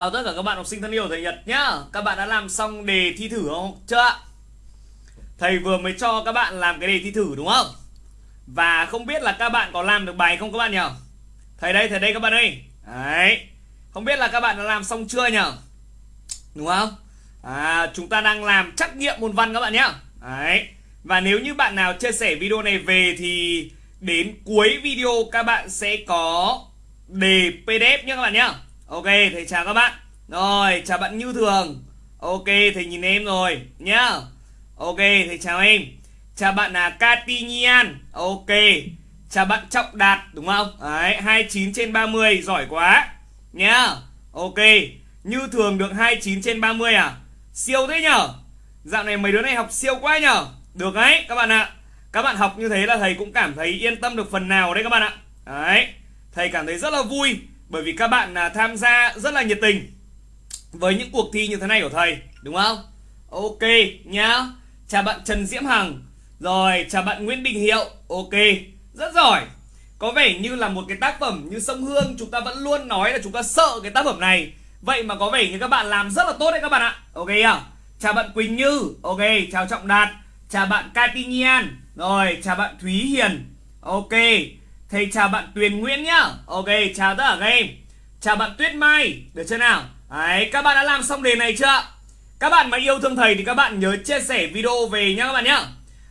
Chào tất cả các bạn học sinh thân yêu thầy Nhật nhá Các bạn đã làm xong đề thi thử không? Chưa ạ? Thầy vừa mới cho các bạn làm cái đề thi thử đúng không? Và không biết là các bạn có làm được bài không các bạn nhỉ? Thầy đây, thầy đây các bạn ơi Đấy Không biết là các bạn đã làm xong chưa nhỉ? Đúng không? À, chúng ta đang làm trắc nghiệm môn văn các bạn nhá Đấy Và nếu như bạn nào chia sẻ video này về thì đến cuối video các bạn sẽ có đề PDF nhé các bạn nhá Ok, thầy chào các bạn. Rồi, chào bạn Như Thường. Ok, thầy nhìn em rồi nhá. Ok, thầy chào em. Chào bạn là Katinian Ok. Chào bạn Trọng Đạt đúng không? Đấy, 29 trên 30 giỏi quá Nhá. Ok. Như Thường được 29 trên 30 à? Siêu thế nhở? Dạo này mấy đứa này học siêu quá nhở? Được đấy các bạn ạ. Các bạn học như thế là thầy cũng cảm thấy yên tâm được phần nào đấy các bạn ạ. Đấy Thầy cảm thấy rất là vui bởi vì các bạn là tham gia rất là nhiệt tình với những cuộc thi như thế này của thầy, đúng không? Ok, nhá. Chào bạn trần diễm hằng. Rồi, chào bạn nguyễn đình hiệu. Ok, rất giỏi. Có vẻ như là một cái tác phẩm như sông hương, chúng ta vẫn luôn nói là chúng ta sợ cái tác phẩm này. Vậy mà có vẻ như các bạn làm rất là tốt đấy các bạn ạ. Ok à chào bạn quỳnh như. Ok, chào trọng đạt. Chào bạn katinian rồi, chào bạn thúy hiền. Ok. Thầy chào bạn Tuyền Nguyễn nhá. Ok chào tất cả các em. Chào bạn Tuyết Mai Được chưa nào? Đấy các bạn đã làm xong đề này chưa? Các bạn mà yêu thương thầy thì các bạn nhớ chia sẻ video về nhá các bạn nhá.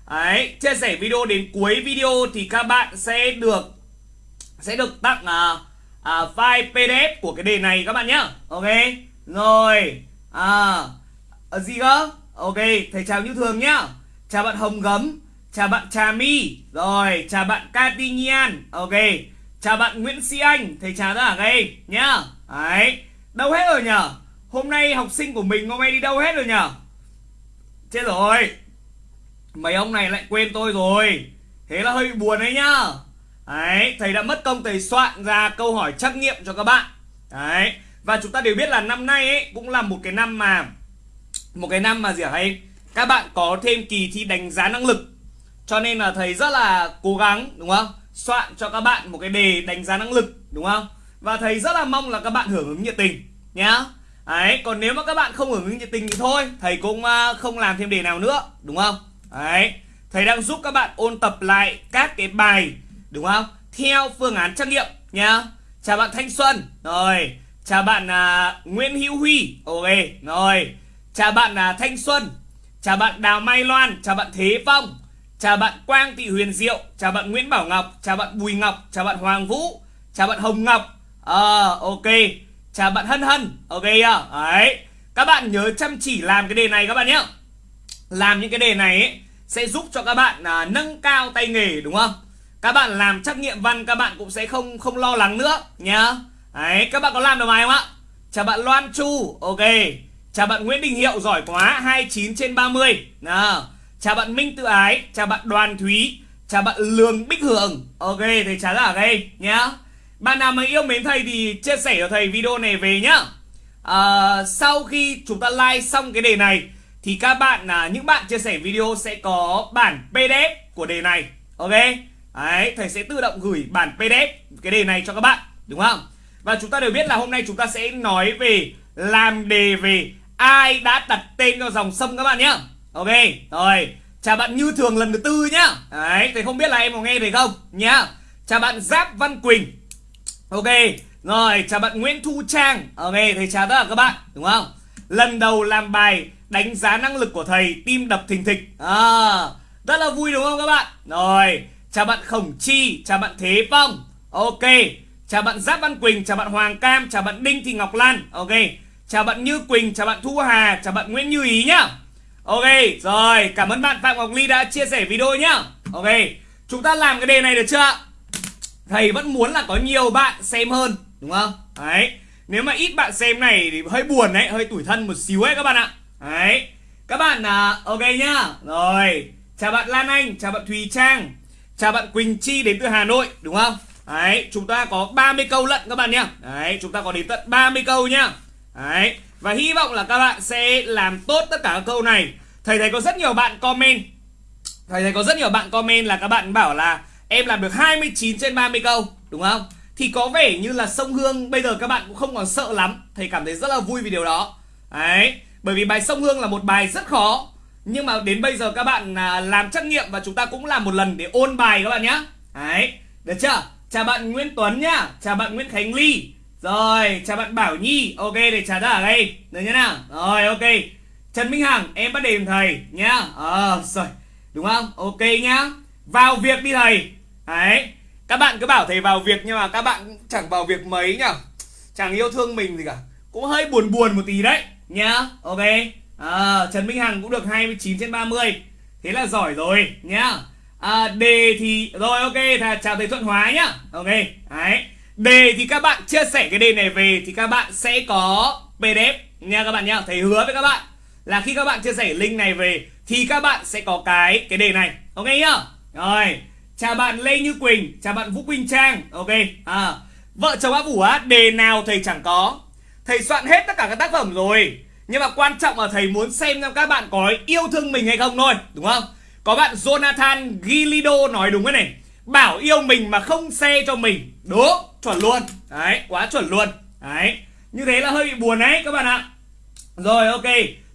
Đấy chia sẻ video đến cuối video thì các bạn sẽ được Sẽ được tặng à, à, file PDF của cái đề này các bạn nhá. Ok Rồi À, à gì cơ? Ok thầy chào như thường nhá. Chào bạn Hồng Gấm. Chào bạn Trà My. Rồi, chào bạn Katinian Ok, Chào bạn Nguyễn Sĩ Anh. Thầy chào tất cả các em nhá. Đấy, Đâu hết rồi nhở? Hôm nay học sinh của mình, hôm nay đi đâu hết rồi nhở? Chết rồi. Mấy ông này lại quên tôi rồi. Thế là hơi buồn đấy nhá. Đấy, Thầy đã mất công thầy soạn ra câu hỏi trắc nghiệm cho các bạn. Đấy, Và chúng ta đều biết là năm nay ấy, Cũng là một cái năm mà, Một cái năm mà gì hả em Các bạn có thêm kỳ thi đánh giá năng lực cho nên là thầy rất là cố gắng đúng không? Soạn cho các bạn một cái đề đánh giá năng lực đúng không? Và thầy rất là mong là các bạn hưởng ứng nhiệt tình nhá. Đấy, còn nếu mà các bạn không hưởng ứng nhiệt tình thì thôi, thầy cũng à, không làm thêm đề nào nữa, đúng không? Đấy, thầy đang giúp các bạn ôn tập lại các cái bài đúng không? Theo phương án trắc nghiệm nhá. Chào bạn Thanh Xuân. Rồi, chào bạn uh, Nguyễn Hữu Huy. Ok, rồi. Chào bạn uh, Thanh Xuân. Chào bạn Đào Mai Loan, chào bạn Thế Phong. Chào bạn Quang Thị Huyền Diệu Chào bạn Nguyễn Bảo Ngọc Chào bạn Bùi Ngọc Chào bạn Hoàng Vũ Chào bạn Hồng Ngọc. Ờ à, ok. Chào bạn Hân Hân Ok à? Đấy. Các bạn nhớ chăm chỉ làm cái đề này các bạn nhé. Làm những cái đề này ấy, Sẽ giúp cho các bạn à, nâng cao tay nghề đúng không? Các bạn làm trắc nghiệm văn Các bạn cũng sẽ không không lo lắng nữa Nhá. Đấy các bạn có làm được bài không ạ? Chào bạn Loan Chu Ok. Chào bạn Nguyễn Đình Hiệu giỏi quá 29 trên 30 Nào. Chào bạn Minh Tự Ái Chào bạn Đoàn Thúy Chào bạn Lương Bích Hường Ok thầy chào tất cả các nhá. Bạn nào mà yêu mến thầy thì chia sẻ cho thầy video này về nhá. À, Sau khi chúng ta like xong cái đề này Thì các bạn là những bạn chia sẻ video sẽ có bản PDF của đề này. Ok? Đấy thầy sẽ tự động gửi bản PDF cái đề này cho các bạn Đúng không? Và chúng ta đều biết là hôm nay chúng ta sẽ nói về Làm đề về ai đã đặt tên cho dòng sông các bạn nhé Ok, rồi. Chào bạn Như Thường lần thứ tư nhá. Đấy, thầy không biết là em có nghe thấy không? Nhá. Chào bạn Giáp Văn Quỳnh. Ok, rồi chào bạn Nguyễn Thu Trang. Ok, thầy chào tất cả các bạn Đúng không? Lần đầu làm bài đánh giá năng lực của thầy Tim đập thình thịch. À, Rất là vui đúng không các bạn? Rồi, chào bạn Khổng Chi Chào bạn Thế Phong. Ok, chào bạn Giáp Văn Quỳnh Chào bạn Hoàng Cam Chào bạn Đinh Thị Ngọc Lan. Ok, chào bạn Như Quỳnh Chào bạn Thu Hà Chào bạn Nguyễn Như Ý nhá. Ok, rồi, cảm ơn bạn Phạm Ngọc Ly đã chia sẻ video nhá. Ok, chúng ta làm cái đề này được chưa? Thầy vẫn muốn là có nhiều bạn xem hơn Đúng không? Đấy Nếu mà ít bạn xem này thì hơi buồn đấy Hơi tủi thân một xíu ấy các bạn ạ. Đấy Các bạn là ok nhá. Rồi Chào bạn Lan Anh, chào bạn Thùy Trang Chào bạn Quỳnh Chi đến từ Hà Nội Đúng không? Đấy, chúng ta có 30 câu lận các bạn nhá. Đấy, chúng ta có đến tận 30 câu nhá. Đấy và hy vọng là các bạn sẽ làm tốt tất cả các câu này. Thầy thấy có rất nhiều bạn comment. Thầy thấy có rất nhiều bạn comment là các bạn bảo là Em làm được 29 trên 30 câu, Đúng không? thì có vẻ như là sông Hương bây giờ các bạn cũng không còn sợ lắm. Thầy cảm thấy rất là vui vì điều đó. Đấy, bởi vì bài sông Hương là một bài rất khó. Nhưng mà đến bây giờ các bạn à, làm trắc nghiệm và chúng ta cũng làm một lần để ôn bài các bạn nhé đấy, được chưa? Chào bạn Nguyễn Tuấn nhá. Chào bạn Nguyễn Khánh Ly. Rồi, chào bạn Bảo Nhi. Ok, để trả ra ở đây. Được như nào? Rồi, ok. Trần Minh Hằng em bắt đề thầy nhá. Ờ à, rồi đúng không? Ok nhá. Vào việc đi thầy. Đấy các bạn cứ bảo thầy vào việc nhưng mà các bạn chẳng vào việc mấy nhở. Chẳng yêu thương mình gì cả. Cũng hơi buồn buồn một tí đấy nhá. Ok. À, Trần Minh Hằng cũng được 29 trên 30 thế là giỏi rồi nhá. À, đề thì rồi ok thà chào thầy Thuận Hóa nhá. Ok đấy. Đề thì các bạn chia sẻ cái đề này về thì các bạn sẽ có PDF nha các bạn nhá. Thầy hứa với các bạn là khi các bạn chia sẻ link này về, thì các bạn sẽ có cái cái đề này. Ok nhá? Rồi. Chào bạn Lê Như Quỳnh, chào bạn Vũ Quỳnh Trang. Ok. À vợ chồng á Vũ á, đề nào thầy chẳng có? Thầy soạn hết tất cả các tác phẩm rồi. Nhưng mà quan trọng là thầy muốn xem xem các bạn có yêu thương mình hay không thôi, đúng không? Có bạn Jonathan Gilido nói đúng cái này. Bảo yêu mình mà không xe cho mình. Đúng chuẩn luôn. Đấy, quá chuẩn luôn. Đấy. Như thế là hơi bị buồn đấy, các bạn ạ. Rồi, ok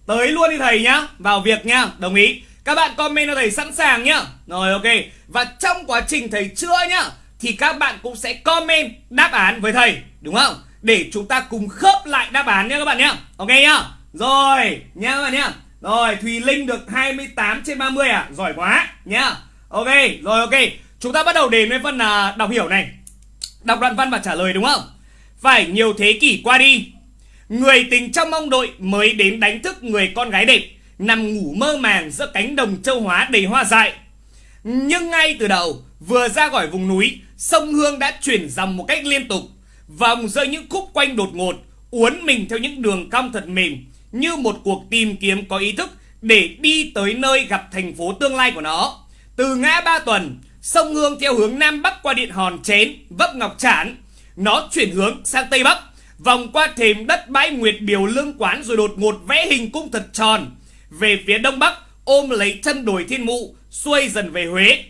tới luôn đi thầy nhá. Vào việc nhá. Đồng ý. Các bạn comment cho thầy sẵn sàng nhá. Rồi ok. Và trong quá trình thầy chữa nhá thì các bạn cũng sẽ comment đáp án với thầy. Đúng không? Để chúng ta cùng khớp lại đáp án nhá các bạn nhá. Ok nhá. Rồi nhá các bạn nhá. Rồi Thùy Linh được 28 trên 30 à? Giỏi quá nhá. Ok rồi ok. Chúng ta bắt đầu đến với phần uh, đọc hiểu này. Đọc đoạn văn và trả lời đúng không? Phải nhiều thế kỷ qua đi người tình trong mong đội mới đến đánh thức người con gái đẹp nằm ngủ mơ màng giữa cánh đồng châu hóa đầy hoa dại. Nhưng ngay từ đầu, vừa ra khỏi vùng núi, sông hương đã chuyển dòng một cách liên tục. Vòng rơi những khúc quanh đột ngột, uốn mình theo những đường cong thật mềm, như một cuộc tìm kiếm có ý thức để đi tới nơi gặp thành phố tương lai của nó. Từ ngã ba tuần, sông hương theo hướng nam bắc qua điện hòn chén, vấp ngọc trản nó chuyển hướng sang tây bắc vòng qua thềm đất bãi nguyệt biểu lương quán rồi đột ngột vẽ hình cung thật tròn. Về phía đông bắc, ôm lấy chân đồi thiên mụ, xuôi dần về huế.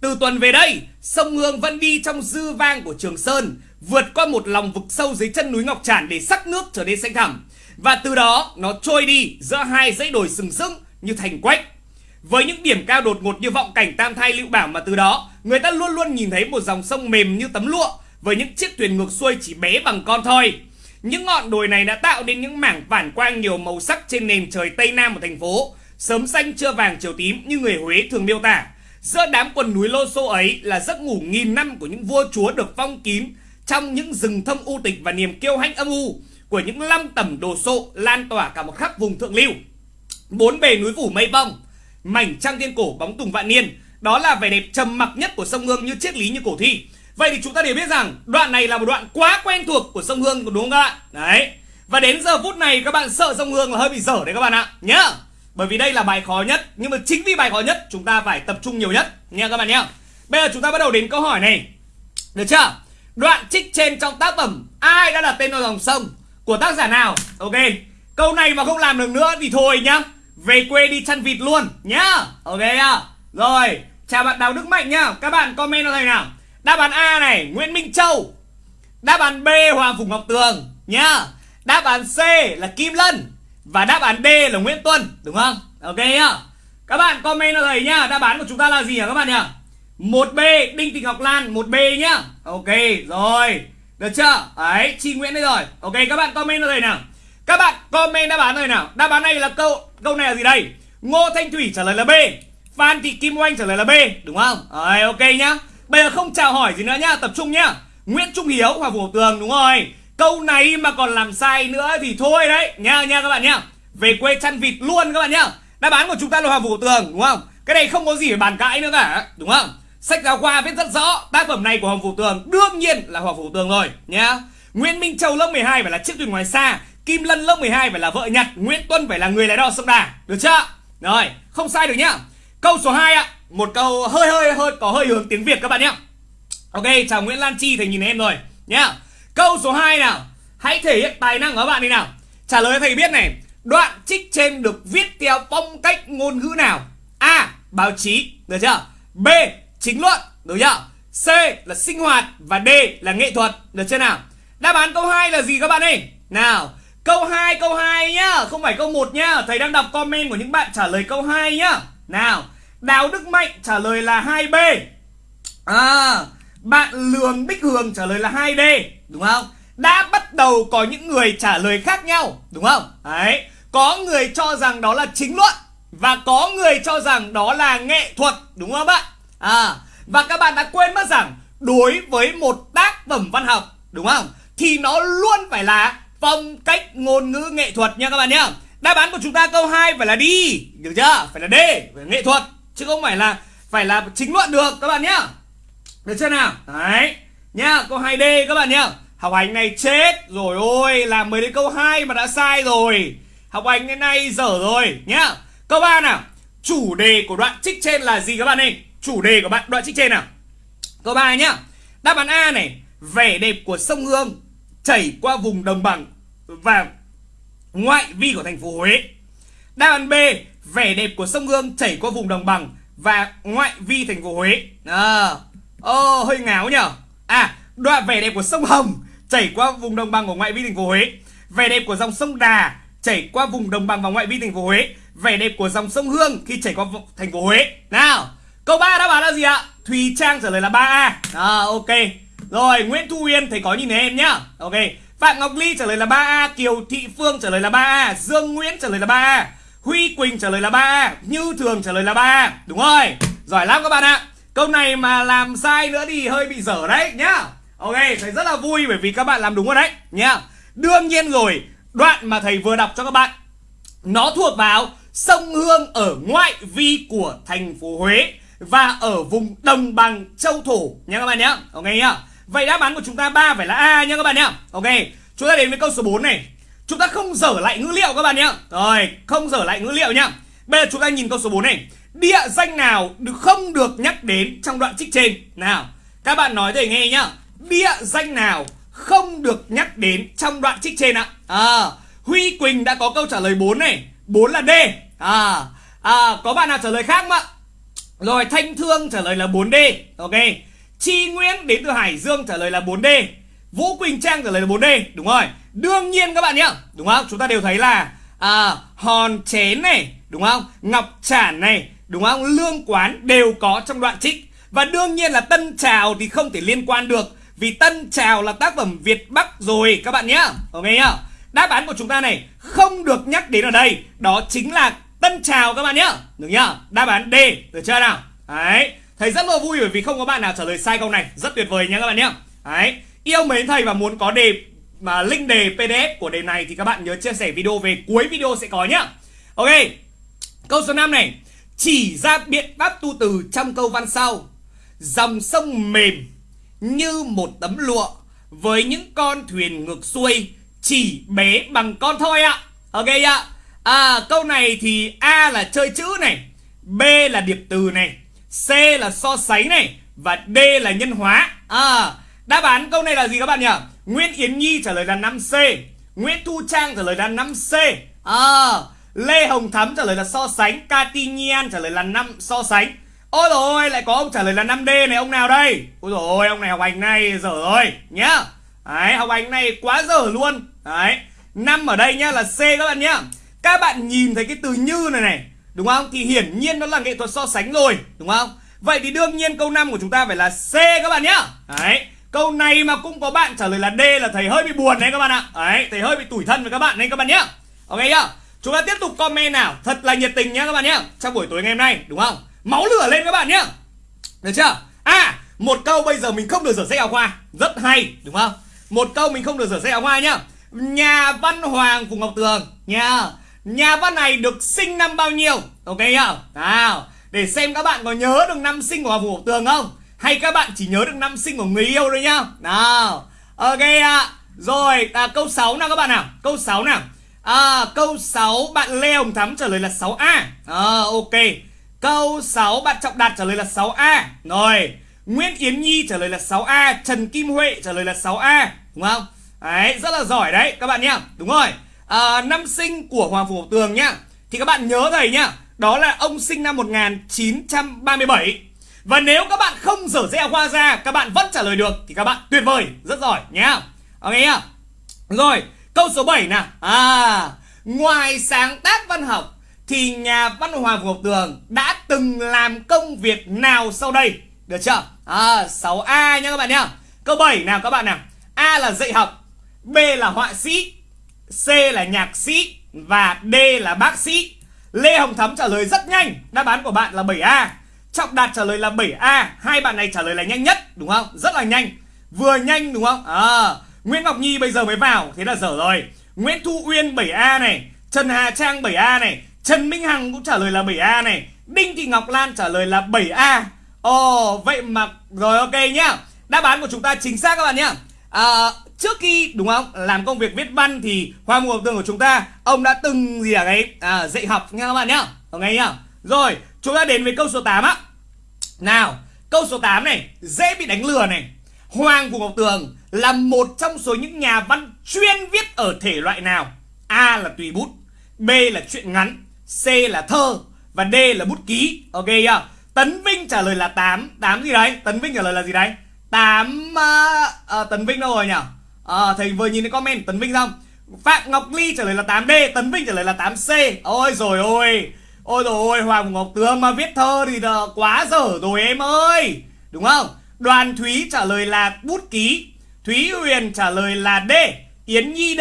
Từ tuần về đây, sông hương vẫn đi trong dư vang của trường sơn, vượt qua một lòng vực sâu dưới chân núi ngọc trản để sắc nước trở nên xanh thẳm. Và từ đó, nó trôi đi giữa hai dãy đồi sừng sững như thành quách. Với những điểm cao đột ngột như vọng cảnh tam thai lưu bảo mà từ đó, người ta luôn luôn nhìn thấy một dòng sông mềm như tấm lụa, với những chiếc thuyền ngược xuôi chỉ bé bằng con thôi những ngọn đồi này đã tạo nên những mảng phản quang nhiều màu sắc trên nền trời Tây Nam của thành phố, sớm xanh chưa vàng chiều tím như người Huế thường miêu tả. Giữa đám quần núi lô xô ấy là giấc ngủ nghìn năm của những vua chúa được phong kín trong những rừng thâm u tịch và niềm kiêu hãnh âm u của những lăng tẩm đồ sộ lan tỏa cả một khắp vùng thượng lưu. Bốn bề núi phủ mây bông, mảnh trăng thiên cổ bóng tùng vạn niên, đó là vẻ đẹp trầm mặc nhất của sông Hương như triết lý như cổ thi. Vậy thì chúng ta đều biết rằng đoạn này là một đoạn quá quen thuộc của sông Hương đúng không các bạn? Đấy. Và đến giờ phút này các bạn sợ sông Hương là hơi bị dở đấy các bạn ạ. Nhá. Bởi vì đây là bài khó nhất, nhưng mà chính vì bài khó nhất chúng ta phải tập trung nhiều nhất nha các bạn nhá. Bây giờ chúng ta bắt đầu đến câu hỏi này. Được chưa? Đoạn trích trên trong tác phẩm ai đã đặt tên cho dòng sông của tác giả nào? Ok. Câu này mà không làm được nữa thì thôi nhá. Về quê đi chăn vịt luôn nhá. Ok à? Rồi, chào bạn Đào Đức Mạnh nhá. Các bạn comment cho thầy nào. Đáp án A này, Nguyễn Minh Châu. Đáp án B, Hoàng Phùng Ngọc Tường, nhá. Đáp án C là Kim Lân. Và đáp án D là Nguyễn Tuân, Đúng không? Ok nhá. Các bạn comment cho thầy nhá, Đáp án của chúng ta là gì hả các bạn nhá? 1B Đinh Thị Ngọc Lan 1B nhá. Ok, rồi. Được chưa? Đấy Chi Nguyễn đây rồi. Ok, các bạn comment cho thầy nào. Các bạn comment đáp án rồi nào. Đáp án này là câu Câu này là gì đây? Ngô Thanh Thủy trả lời là B. Phan Thị Kim Oanh trả lời là B, Đúng không? Đấy, ok nhá. Bây giờ không chào hỏi gì nữa nhá, Tập trung nhá. Nguyễn Trung Hiếu và Vũ Tường, đúng rồi. Câu này mà còn làm sai nữa thì thôi đấy. Nha nha các bạn nhá. Về quê chăn vịt luôn các bạn nhá. Đáp án của chúng ta là Hoàng vũ Tường, đúng không? Cái này không có gì phải bàn cãi nữa cả, Đúng không? Sách giáo khoa viết rất rõ, Tác phẩm này của Hoàng vũ Tường đương nhiên là Hoàng vũ Tường rồi, nhá. Nguyễn Minh Châu lớp 12 phải là chiếc thuyền ngoài xa. Kim Lân lớp 12 phải là vợ nhặt Nguyễn Tuân phải là người lái đò sông Đà. Được chưa? Rồi, không sai được nhá. Câu số 2 ạ một câu hơi hơi hơi có hơi hướng tiếng Việt các bạn nhé Ok chào Nguyễn Lan Chi thầy nhìn em rồi nhá Câu số 2 nào Hãy thể hiện tài năng của các bạn đi nào Trả lời thầy biết này Đoạn trích trên được viết theo phong cách ngôn ngữ nào A. Báo chí Được chưa B. Chính luận Được chưa C là sinh hoạt và D là nghệ thuật. Được chưa nào? Đáp án câu 2 là gì các bạn ơi? Nào, câu 2 câu 2 nhá, không phải câu 1 nhá. Thầy đang đọc comment của những bạn trả lời câu 2 nhá. Nào, Đào Đức Mạnh trả lời là 2B. À, bạn Lường Bích Hường trả lời là 2D, đúng không? Đã bắt đầu có những người trả lời khác nhau, đúng không? Đấy, có người cho rằng đó là chính luận và có người cho rằng đó là nghệ thuật, đúng không bạn? À, và các bạn đã quên mất rằng đối với một tác phẩm văn học, đúng không? Thì nó luôn phải là phong cách ngôn ngữ nghệ thuật nha các bạn nhá. Đáp án của chúng ta câu 2 phải là đi, được chưa? Phải là D, phải là nghệ thuật chứ không phải là phải là chính luận được các bạn nhá. Được chưa nào? Đấy. Nhá, câu 2D các bạn nhá. Học hành này chết rồi ôi, làm mới đến câu 2 mà đã sai rồi. Học hành cái này dở rồi nhá. Câu 3 nào. Chủ đề của đoạn trích trên là gì các bạn ơi? Chủ đề của bạn đoạn trích trên nào. Câu 3 nhá. Đáp án A này, vẻ đẹp của sông Hương chảy qua vùng đồng bằng và ngoại vi của thành phố Huế. Đáp án B, vẻ đẹp của sông Hương chảy qua vùng đồng bằng và ngoại vi thành phố Huế. À, Ồ, hơi ngáo nhở À, đoạn vẻ đẹp của sông Hồng chảy qua vùng đồng bằng của ngoại vi thành phố Huế. Vẻ đẹp của dòng sông Đà chảy qua vùng đồng bằng và ngoại vi thành phố Huế. Vẻ đẹp của dòng sông Hương khi chảy qua thành phố Huế. Nào, câu 3 đáp án là gì ạ? Thùy Trang trả lời là 3A. À, ok. Rồi, Nguyễn Thu Uyên thầy có nhìn thấy em nhá. Ok. Phạm Ngọc Ly trả lời là 3A, Kiều Thị Phương trả lời là 3A, Dương Nguyễn trả lời là 3A, Huy Quỳnh trả lời là 3 Như Thường trả lời là 3 Đúng rồi. Giỏi lắm các bạn ạ. Câu này mà làm sai nữa thì hơi bị dở đấy nhá. Ok, thầy rất là vui bởi vì các bạn làm đúng rồi đấy nhá. Đương nhiên rồi, đoạn mà thầy vừa đọc cho các bạn Nó thuộc vào sông Hương ở ngoại vi của thành phố Huế Và ở vùng đồng bằng châu thổ nha các bạn nhá. Ok nhá. Vậy đáp án của chúng ta ba phải là A nhá các bạn nhá. Ok, chúng ta đến với câu số 4 này. Chúng ta không dở lại ngữ liệu các bạn nhá Rồi, không dở lại ngữ liệu nhá. Bây giờ chúng ta nhìn câu số 4 này. Địa danh nào được không được nhắc đến trong đoạn trích trên? Nào Các bạn nói thầy nghe nhá. Địa danh nào không được nhắc đến trong đoạn trích trên ạ? À, Huy Quỳnh đã có câu trả lời 4 này. 4 là D. À, à, Có bạn nào trả lời khác không ạ? Rồi Thanh Thương trả lời là 4D Ok. Chi Nguyễn đến từ Hải Dương trả lời là 4D Vũ Quỳnh Trang trả lời là 4D Đúng rồi Đương nhiên các bạn nhá Đúng không Chúng ta đều thấy là à, Hòn chén này Đúng không Ngọc chản này đúng không? Lương quán đều có trong đoạn trích. Và đương nhiên là Tân Trào thì không thể liên quan được vì Tân Trào là tác phẩm Việt Bắc rồi các bạn nhá. Ok nhá. Đáp án của chúng ta này không được nhắc đến ở đây, đó chính là Tân Trào các bạn nhá. Được nhá? Đáp án D, được chưa nào? Đấy. thấy rất là vui bởi vì không có bạn nào trả lời sai câu này, rất tuyệt vời nhá các bạn nhá. Đấy. Yêu mến thầy và muốn có đề, mà link đề PDF của đề này thì các bạn nhớ chia sẻ video về cuối video sẽ có nhá. Ok. Câu số 5 này chỉ ra biện pháp tu từ trong câu văn sau Dòng sông mềm như một tấm lụa Với những con thuyền ngược xuôi, Chỉ bé bằng con thôi ạ Ok ạ À câu này thì A là chơi chữ này, B là điệp từ này, C là so sánh này Và D là nhân hóa À đáp án, câu này là gì các bạn nhỉ? Nguyễn Yến Nhi trả lời là 5C Nguyễn Thu Trang trả lời là 5C À ờ, Lê Hồng Thắm trả lời là so sánh. Katinian trả lời là năm so sánh. Ôi dồi ôi, lại có ông trả lời là 5D này, Ông nào đây? Ôi dồi ôi, ông này học hành này dở rồi nhá. Đấy, học hành này quá dở luôn. Đấy, năm ở đây nhá là C các bạn nhá. Các bạn nhìn thấy cái từ như này này, Đúng không? Thì hiển nhiên nó là nghệ thuật so sánh rồi, Đúng không? Vậy thì đương nhiên câu 5 của chúng ta phải là C các bạn nhá. Đấy Câu này mà cũng có bạn trả lời là D là thầy hơi bị buồn đấy các bạn ạ. Đấy, thầy hơi bị tủi thân với các bạn đấy các bạn nhá. Ok nhá. Chúng ta tiếp tục comment nào. Thật là nhiệt tình nhá các bạn nhá. Trong buổi tối ngày hôm nay, đúng không? Máu lửa lên các bạn nhá. Được chưa? À một câu bây giờ mình không được rửa sách áo khoa. Rất hay, đúng không? Một câu mình không được rửa sách áo khoa nhá. Nhà văn Hoàng Phùng Ngọc Tường nha Nhà văn này được sinh năm bao nhiêu? Ok nhá. Nào, Để xem các bạn có nhớ được năm sinh của Hoàng Phùng Ngọc Tường không? Hay các bạn chỉ nhớ được năm sinh của người yêu thôi nhá Nào Ok ạ à. Rồi à, câu 6 nào các bạn nào Câu 6 nào À, câu 6 bạn Lê Hồng Thắm trả lời là 6A. À, ok. Câu 6 bạn Trọng Đạt trả lời là 6A. Rồi. Nguyễn Yến Nhi trả lời là 6A. Trần Kim Huệ trả lời là 6A. Đúng không? Đấy, rất là giỏi đấy các bạn nhá. Đúng rồi. À, năm sinh của Hoàng Phủ Tường nhá. Thì các bạn nhớ thầy nhá. Đó là ông sinh năm 1937. Và nếu các bạn không dở sách hoa ra, Các bạn vẫn trả lời được, Thì các bạn tuyệt vời. Rất giỏi nhé Ok nhá. Rồi, câu số 7 nào. À Ngoài sáng tác văn học, Thì nhà văn Hoàng Ngọc Tường Đã từng làm công việc nào sau đây? Được chưa? À 6A nha các bạn nhá. Câu 7 nào các bạn nào? A là dạy học, B là họa sĩ, C là nhạc sĩ Và D là bác sĩ. Lê Hồng Thắm trả lời rất nhanh. Đáp án của bạn là 7A Trọng Đạt trả lời là 7A Hai bạn này trả lời là nhanh nhất đúng không? Rất là nhanh. Vừa nhanh đúng không? À, Nguyễn Ngọc Nhi bây giờ mới vào Thế là dở rồi. Nguyễn Thu Uyên 7A này Trần Hà Trang 7A này Trần Minh Hằng cũng trả lời là 7A này Đinh Thị Ngọc Lan trả lời là 7A Ồ oh, vậy mà Rồi ok nhá. Đáp án của chúng ta chính xác các bạn nhá. À, Trước khi đúng không làm công việc viết văn Thì Hoa Mùa Tường của chúng ta Ông đã từng gì à, ở à, dạy học nha các bạn nhá. Ok nhá. Rồi chúng ta đến với câu số 8 á. Nào câu số 8 này Dễ bị đánh lừa này. Hoàng Vũ Ngọc Tường là một trong số những nhà văn chuyên viết ở thể loại nào? A là tùy bút B là truyện ngắn C là thơ Và D là bút ký. Ok chưa? Tấn Vinh trả lời là 8 8 gì đấy? Tấn Vinh trả lời là gì đấy? 8 uh, uh, Tấn Vinh đâu rồi nhỉ? Uh, Thầy vừa nhìn thấy comment Tấn Vinh xong. Phạm Ngọc Ly trả lời là 8D Tấn Vinh trả lời là 8C Ôi rồi ôi. Ôi rồi ôi Hoàng Ngọc Tường mà viết thơ thì quá dở rồi em ơi. Đúng không? Đoàn Thúy trả lời là bút ký. Thúy Huyền trả lời là D. Yến Nhi D.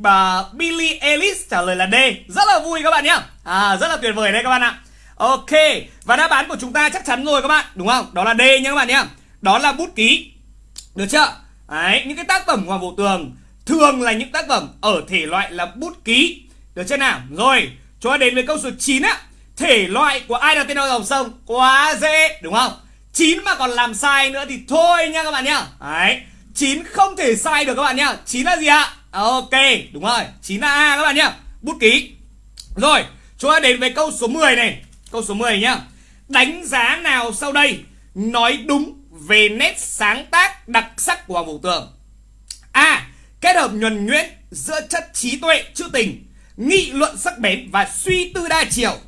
Bà Billy Ellis trả lời là D. Rất là vui các bạn nhá. À, Rất là tuyệt vời đấy các bạn ạ. Ok Và đáp án của chúng ta chắc chắn rồi các bạn. Đúng không? Đó là D nhá các bạn nhá. Đó là bút ký. Được chưa? Đấy, những cái tác phẩm Hoàng Vũ Tường Thường là những tác phẩm ở thể loại là bút ký. Được chưa nào? Rồi Chúng ta đến với câu số 9 á, Thể loại của ai đặt tên dòng sông? Quá dễ, đúng không? 9 mà còn làm sai nữa thì thôi nha các bạn nhá. Đấy 9 không thể sai được các bạn nhá. 9 là gì ạ? Ok, đúng rồi 9 là A các bạn nhá. Bút ký. Rồi chúng ta đến với câu số 10 này. Câu số 10 nhá. Đánh giá nào sau đây Nói đúng về nét sáng tác đặc sắc của Hoàng Vũ Tường? A. Kết hợp nhuần nhuyễn giữa chất trí tuệ, trữ tình. Nghị luận sắc bén và suy tư đa chiều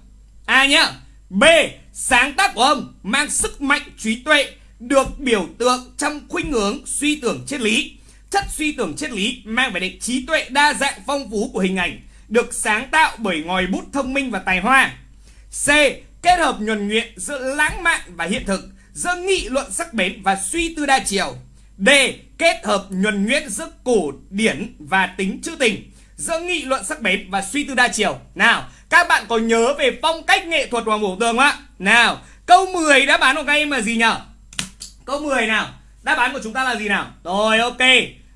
A nhá B. Sáng tác của ông mang sức mạnh trí tuệ được biểu tượng trong khuynh hướng suy tưởng triết lý. Chất suy tưởng triết lý mang vẻ đẹp trí tuệ đa dạng phong phú của hình ảnh được sáng tạo bởi ngòi bút thông minh và tài hoa. C. Kết hợp nhuần nhuyễn giữa lãng mạn và hiện thực, giữa nghị luận sắc bén và suy tư đa chiều. D. Kết hợp nhuần nhuyễn giữa cổ điển và tính trữ tình, giữa nghị luận sắc bén và suy tư đa chiều. Nào, các bạn có nhớ về phong cách nghệ thuật Hoàng Bổ Tường không ạ? Nào, câu 10 đáp án của các em là gì nhỉ? Câu 10 nào? Đáp án của chúng ta là gì nào? Rồi ok.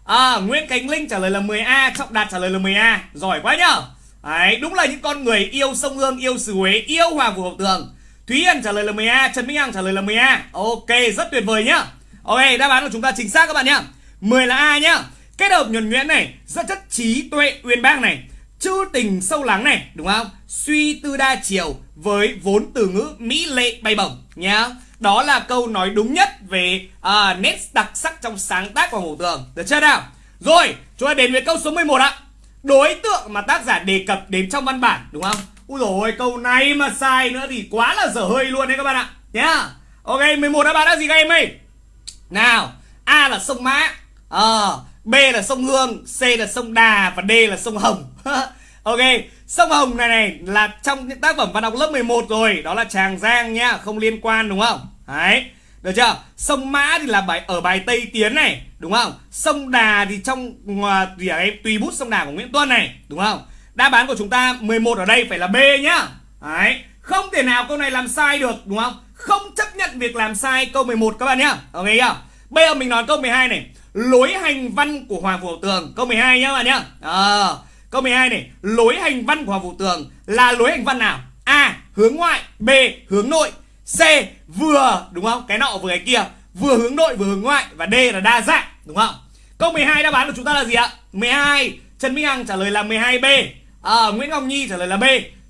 À, Nguyễn Khánh Linh trả lời là 10A Trọng Đạt trả lời là 10A Giỏi quá nhở? Đấy, đúng là những con người yêu sông Hương, yêu xứ Huế, yêu Hoàng Phủ Ngọc Tường. Thúy Hân trả lời là 10A, Trần Minh Hằng trả lời là 10A Ok, rất tuyệt vời nhá Ok, đáp án của chúng ta chính xác các bạn nhá 10 là A nhá Kết hợp nhuần nhuyễn này, rất chất trí tuệ uyên bác này Chữ tình sâu lắng này, đúng không? Suy tư đa chiều với vốn từ ngữ mỹ lệ bay bổng nhá đó là câu nói đúng nhất về à, nét đặc sắc trong sáng tác của hồ Tường Được chưa nào? Rồi, chúng ta đến với câu số 11 ạ Đối tượng mà tác giả đề cập đến trong văn bản Đúng không? Ui dồi câu này mà sai nữa thì quá là dở hơi luôn đấy các bạn ạ Nhá yeah. Ok, 11 đáp án là gì các em ơi? Nào, A là sông Mã à, B là sông Hương C là sông Đà Và D là sông Hồng Ok, sông Hồng này này là trong những tác phẩm văn học lớp 11 rồi Đó là Tràng Giang nhá, không liên quan đúng không? Đấy, được chưa? Sông Mã thì là bài ở bài Tây Tiến này, đúng không? Sông Đà thì trong à, gì ở tùy bút sông Đà của Nguyễn Tuân này, đúng không? Đáp án của chúng ta 11 ở đây phải là B nhá. Đấy, không thể nào câu này làm sai được, đúng không? Không chấp nhận việc làm sai câu 11 các bạn nhá. Ok chưa? Bây giờ mình nói câu 12 này. Lối hành văn của Hoàng vũ Tường, câu 12 nhá các bạn nhá. À, Câu 12 này, lối hành văn của Hoàng Vũ Tường là lối hành văn nào? A. Hướng ngoại, B. Hướng nội, C. Vừa, đúng không? Cái nọ vừa cái kia, vừa hướng nội vừa hướng ngoại và D là đa dạng, đúng không? Câu 12 đáp án của chúng ta là gì ạ? 12. Trần Minh Hằng trả lời là 12B. À, ờ, Nguyễn Ngọc Nhi trả lời là B.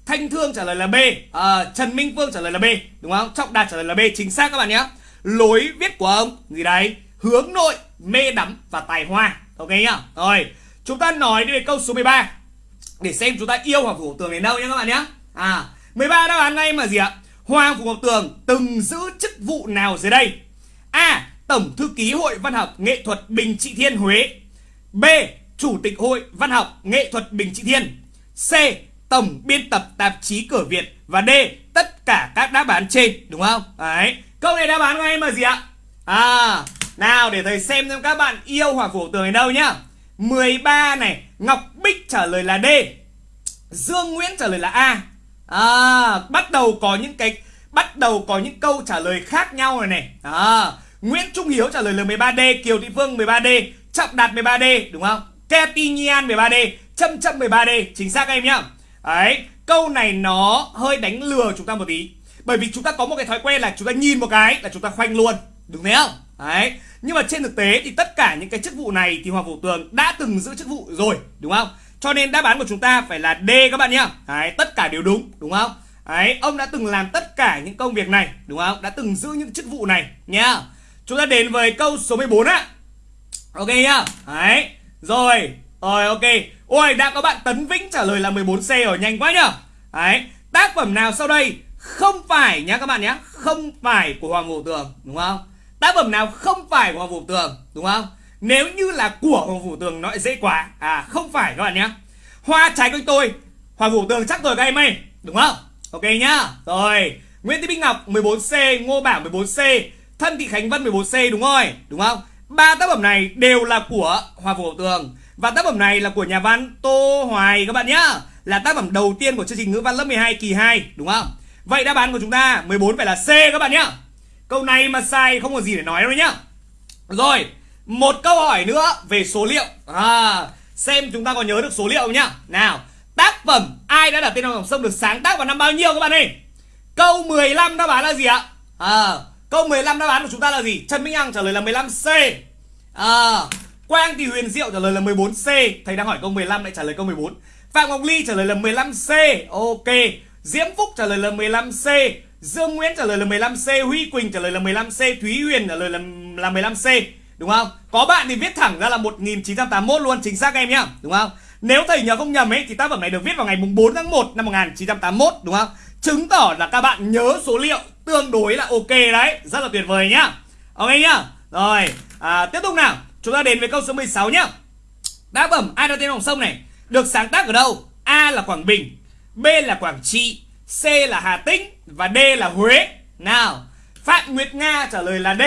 Thanh Thương trả lời là B. À, Trần Minh Phương trả lời là B, đúng không? Trọng Đạt trả lời là B, chính xác các bạn nhé. Lối viết của ông gì đấy? Hướng nội, mê đắm và tài hoa. Ok nhá. Rồi. Chúng ta nói về câu số 13 Để xem chúng ta yêu Hoàng Phủ Tường đến đâu nhé các bạn nhé À 13 đáp án ngay mà gì ạ Hoàng Phủ Ngọc Tường từng giữ chức vụ nào dưới đây? A. Tổng thư ký Hội Văn học Nghệ thuật Bình Trị Thiên Huế. B. Chủ tịch Hội Văn học Nghệ thuật Bình Trị Thiên. C. Tổng biên tập tạp chí Cửa Việt và D. Tất cả các đáp án trên, đúng không? Đấy. Câu này đáp án ngay mà gì ạ? À, nào để thầy xem xem các bạn yêu hỏa Phủ Tường ở đâu nhá. 13 này, Ngọc Bích trả lời là D. Dương Nguyễn trả lời là A. À, bắt đầu có những cái bắt đầu có những câu trả lời khác nhau rồi này. À, Nguyễn Trung Hiếu trả lời là 13D, Kiều Thị Phương 13D, Trọng Đạt 13D, đúng không? Kepi Nhan 13D, Châm Châm 13D, chính xác em nhá. Đấy, câu này nó hơi đánh lừa chúng ta một tí. Bởi vì chúng ta có một cái thói quen là chúng ta nhìn một cái là chúng ta khoanh luôn, đúng thế không? Đấy, nhưng mà trên thực tế thì tất cả những cái chức vụ này thì Hoàng Vũ Tường đã từng giữ chức vụ rồi, đúng không? Cho nên đáp án của chúng ta phải là D các bạn nhá. Đấy, tất cả đều đúng, đúng không? Đấy, ông đã từng làm tất cả những công việc này, đúng không? Đã từng giữ những chức vụ này nhá. Chúng ta đến với câu số 14 á. Ok nhá. Đấy. Rồi, rồi ok. Ôi, đã có bạn Tấn Vĩnh trả lời là 14C rồi, nhanh quá nhá. Đấy, tác phẩm nào sau đây không phải nhá các bạn nhá, không phải của Hoàng Vũ Tường, đúng không? Tác phẩm nào không phải của Hoàng Vũ Tường, đúng không? Nếu như là của Hoàng Vũ Tường nó lại dễ quá À không phải các bạn nhé Hoa trái quanh tôi Hoàng Vũ Tường chắc rồi các em ơi Đúng không? Ok nhá Rồi Nguyễn Thị Bích Ngọc 14C Ngô Bảo 14C Thân Thị Khánh Vân 14C đúng rồi Đúng không? Ba tác phẩm này đều là của Hoàng Vũ Tường Và tác phẩm này là của nhà văn Tô Hoài các bạn nhá Là tác phẩm đầu tiên của chương trình ngữ văn lớp 12 kỳ 2 Đúng không? Vậy đáp án của chúng ta 14 phải là C các bạn nhá Câu này mà sai không có gì để nói đâu nhá. Rồi một câu hỏi nữa về số liệu. À, Xem chúng ta có nhớ được số liệu không nhá. Nào Tác phẩm ai đã đặt tên dòng sông được sáng tác vào năm bao nhiêu các bạn ơi? Câu 15 đáp án là gì ạ? À, Câu 15 đáp án của chúng ta là gì? Trần Minh Hằng trả lời là 15C à, Quang Thị Huyền Diệu trả lời là 14C Thầy đang hỏi câu 15 lại trả lời câu 14 Phạm Ngọc Ly trả lời là 15C Ok. Diễm Phúc trả lời là 15C Dương Nguyễn trả lời là 15C Huy Quỳnh trả lời là 15C Thúy Huyền trả lời là, là 15C Đúng không? Có bạn thì viết thẳng ra là 1981 luôn Chính xác em nhá Đúng không? Nếu thầy nhớ không nhầm ấy Thì tác phẩm này được viết vào ngày 4 tháng 1 năm 1981 Đúng không? Chứng tỏ là các bạn nhớ số liệu Tương đối là ok đấy Rất là tuyệt vời nhá Ok nhá Rồi à, Tiếp tục nào Chúng ta đến với câu số 16 nhá Tác phẩm ai đã tên dòng sông này Được sáng tác ở đâu A là Quảng Bình B là Quảng Trị C là Hà Tĩnh Và D là Huế. Nào. Phạm Nguyệt Nga trả lời là D.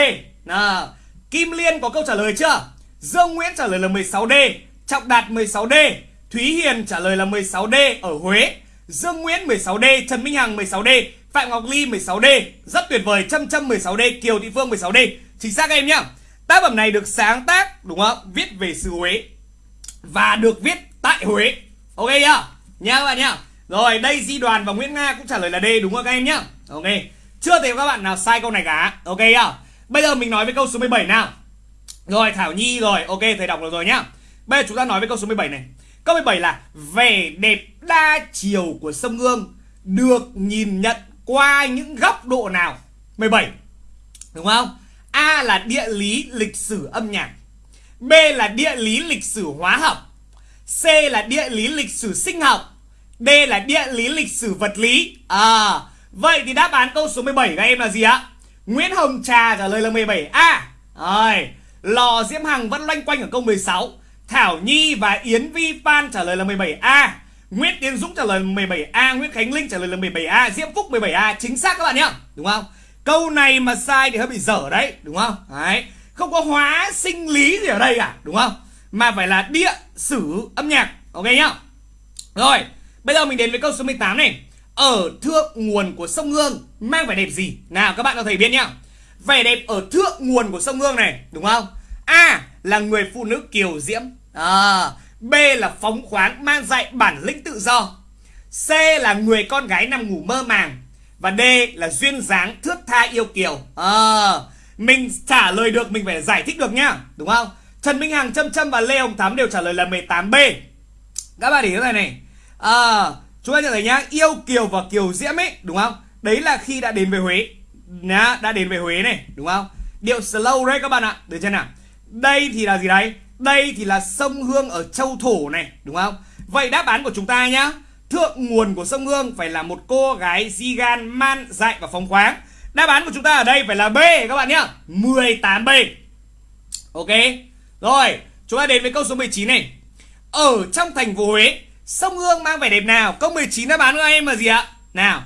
Nào. Kim Liên có câu trả lời chưa? Dương Nguyễn trả lời là 16D Trọng Đạt 16D Thúy Hiền trả lời là 16D ở Huế. Dương Nguyễn 16D Trần Minh Hằng 16D Phạm Ngọc Ly 16D Rất tuyệt vời Trâm Trâm 16D Kiều Thị Phương 16D Chính xác em nhá. Tác phẩm này được sáng tác đúng không? Viết về xứ Huế Và được viết tại Huế. Ok nhá Nha các bạn nhá rồi, đây Di Đoàn và Nguyễn Nga cũng trả lời là D, đúng không các em nhá? Ok, Chưa thấy các bạn nào sai câu này cả. Ok nhá? Bây giờ mình nói với câu số 17 nào. Rồi, Thảo Nhi rồi. Ok, thầy đọc được rồi nhá. Bây giờ chúng ta nói với câu số 17 này. Câu 17 là, Vẻ đẹp đa chiều của sông Hương Được nhìn nhận qua những góc độ nào? 17 Đúng không? A là địa lý lịch sử âm nhạc. B là địa lý lịch sử hóa học. C là địa lý lịch sử sinh học. D là địa lý lịch sử vật lý. À. Vậy thì đáp án câu số 17 các em là gì ạ? Nguyễn Hồng Trà trả lời là 17A Rồi. Lò Diễm Hằng vẫn loanh quanh ở câu 16 Thảo Nhi và Yến Vi Phan trả lời là 17A Nguyễn Tiến Dũng trả lời là 17A Nguyễn Khánh Linh trả lời là 17A Diễm Phúc 17A Chính xác các bạn nhá Đúng không? Câu này mà sai thì hơi bị dở đấy. Đúng không? Đấy. Không có hóa sinh lý gì ở đây cả. Đúng không? Mà phải là địa sử âm nhạc. Ok nhá. Rồi Bây giờ mình đến với câu số 18 này ở thượng nguồn của sông Hương mang vẻ đẹp gì? Nào các bạn có thể biết nhá. Vẻ đẹp ở thượng nguồn của sông Hương này, đúng không? A là người phụ nữ kiều diễm. À, B là phóng khoáng mang dạy bản lĩnh tự do. C là người con gái nằm ngủ mơ màng. Và D là duyên dáng thướt tha yêu kiều. À, mình trả lời được mình phải giải thích được nhá, đúng không? Trần Minh Hằng, Trâm Trâm và Lê Hồng Thắm đều trả lời là 18B. Các bạn để cái này này. À, Chúng ta nhận thấy nhá. Yêu Kiều và Kiều Diễm ấy Đúng không? Đấy là khi đã đến về Huế. Nhá, Đã đến về Huế này Đúng không? Điệu slow đấy các bạn ạ. Được chưa nào? Đây thì là gì đấy? Đây thì là sông Hương ở Châu Thổ này Đúng không? Vậy đáp án của chúng ta nhá. Thượng nguồn của sông Hương phải là một cô gái di gan man dại và phóng khoáng. Đáp án của chúng ta ở đây phải là B các bạn nhá. 18B Ok. Rồi chúng ta đến với câu số 19 này. Ở trong thành phố Huế Sông Hương mang vẻ đẹp nào? Câu 19 đáp án của em là gì ạ? Nào,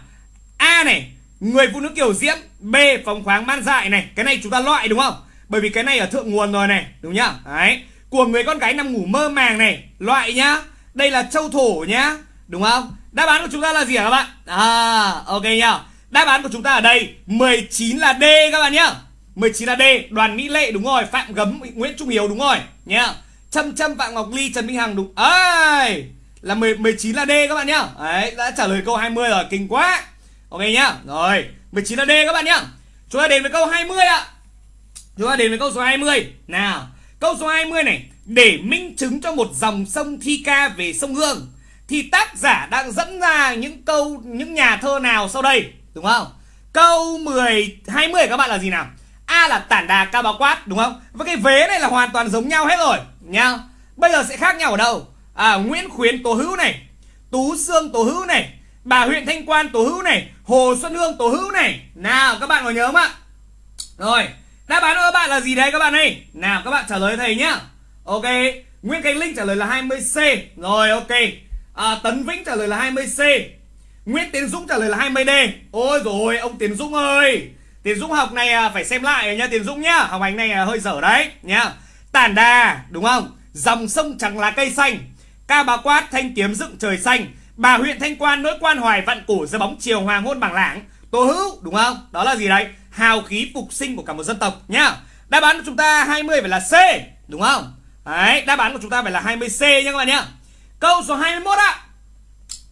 A này, Người phụ nữ kiểu diễm, B, phóng khoáng man dại này. Cái này chúng ta loại đúng không? Bởi vì cái này ở thượng nguồn rồi này, Đúng nhá? Đấy, Của người con gái nằm ngủ mơ màng này, Loại nhá. Đây là châu thổ nhá, Đúng không? Đáp án của chúng ta là gì hả các bạn? À ok nhá. Đáp án của chúng ta ở đây 19 là D các bạn nhá. 19 là D, Đoàn Mỹ Lệ, đúng rồi. Phạm Gấm, Nguyễn Trung Hiếu, đúng rồi, nhá. Trâm Trâm, Phạm Ngọc Ly, Trần Minh Hằng, đúng. Ơi là 10, 19 là D các bạn nhá. Đấy đã trả lời câu 20 rồi Kinh quá. Ok nhá. Rồi 19 là D các bạn nhá. Chúng ta đến với câu 20 ạ. Chúng ta đến với câu số 20 Nào Câu số 20 này Để minh chứng cho một dòng sông thi ca về sông Hương Thì tác giả đang dẫn ra những câu Những nhà thơ nào sau đây Đúng không? Câu 10 20 các bạn là gì nào? A là tản đà cao báo quát đúng không? Và cái vế này là hoàn toàn giống nhau hết rồi Nhá. Bây giờ sẽ khác nhau ở đâu? À Nguyễn Khuyến Tố Hữu này Tú Sương Tố Hữu này Bà huyện Thanh Quan Tố Hữu này Hồ Xuân Hương Tố Hữu này. Nào các bạn có nhớ không ạ? Rồi Đáp án của các bạn là gì đấy các bạn ơi? Nào các bạn trả lời thầy nhá. Ok Nguyễn Khánh Linh trả lời là 20C Rồi ok. À, Tấn Vĩnh trả lời là 20C Nguyễn Tiến Dũng trả lời là 20D Ôi rồi ông Tiến Dũng ơi. Tiến Dũng học này à, phải xem lại nha Tiến Dũng nhá. Học hành này à, hơi dở đấy nhá. Tản đà đúng không? Dòng sông chẳng là cây xanh. Ca bà quát, thanh kiếm dựng trời xanh. Bà huyện Thanh Quan, nỗi quan hoài vạn cổ dưới bóng chiều hoàng hôn bảng lãng Tô hữu, đúng không? Đó là gì đấy? Hào khí phục sinh của cả một dân tộc, nhá. Đáp án của chúng ta 20 phải là C, Đúng không? Đấy, đáp án của chúng ta phải là 20C nha các bạn nhá. Câu số 21 ạ.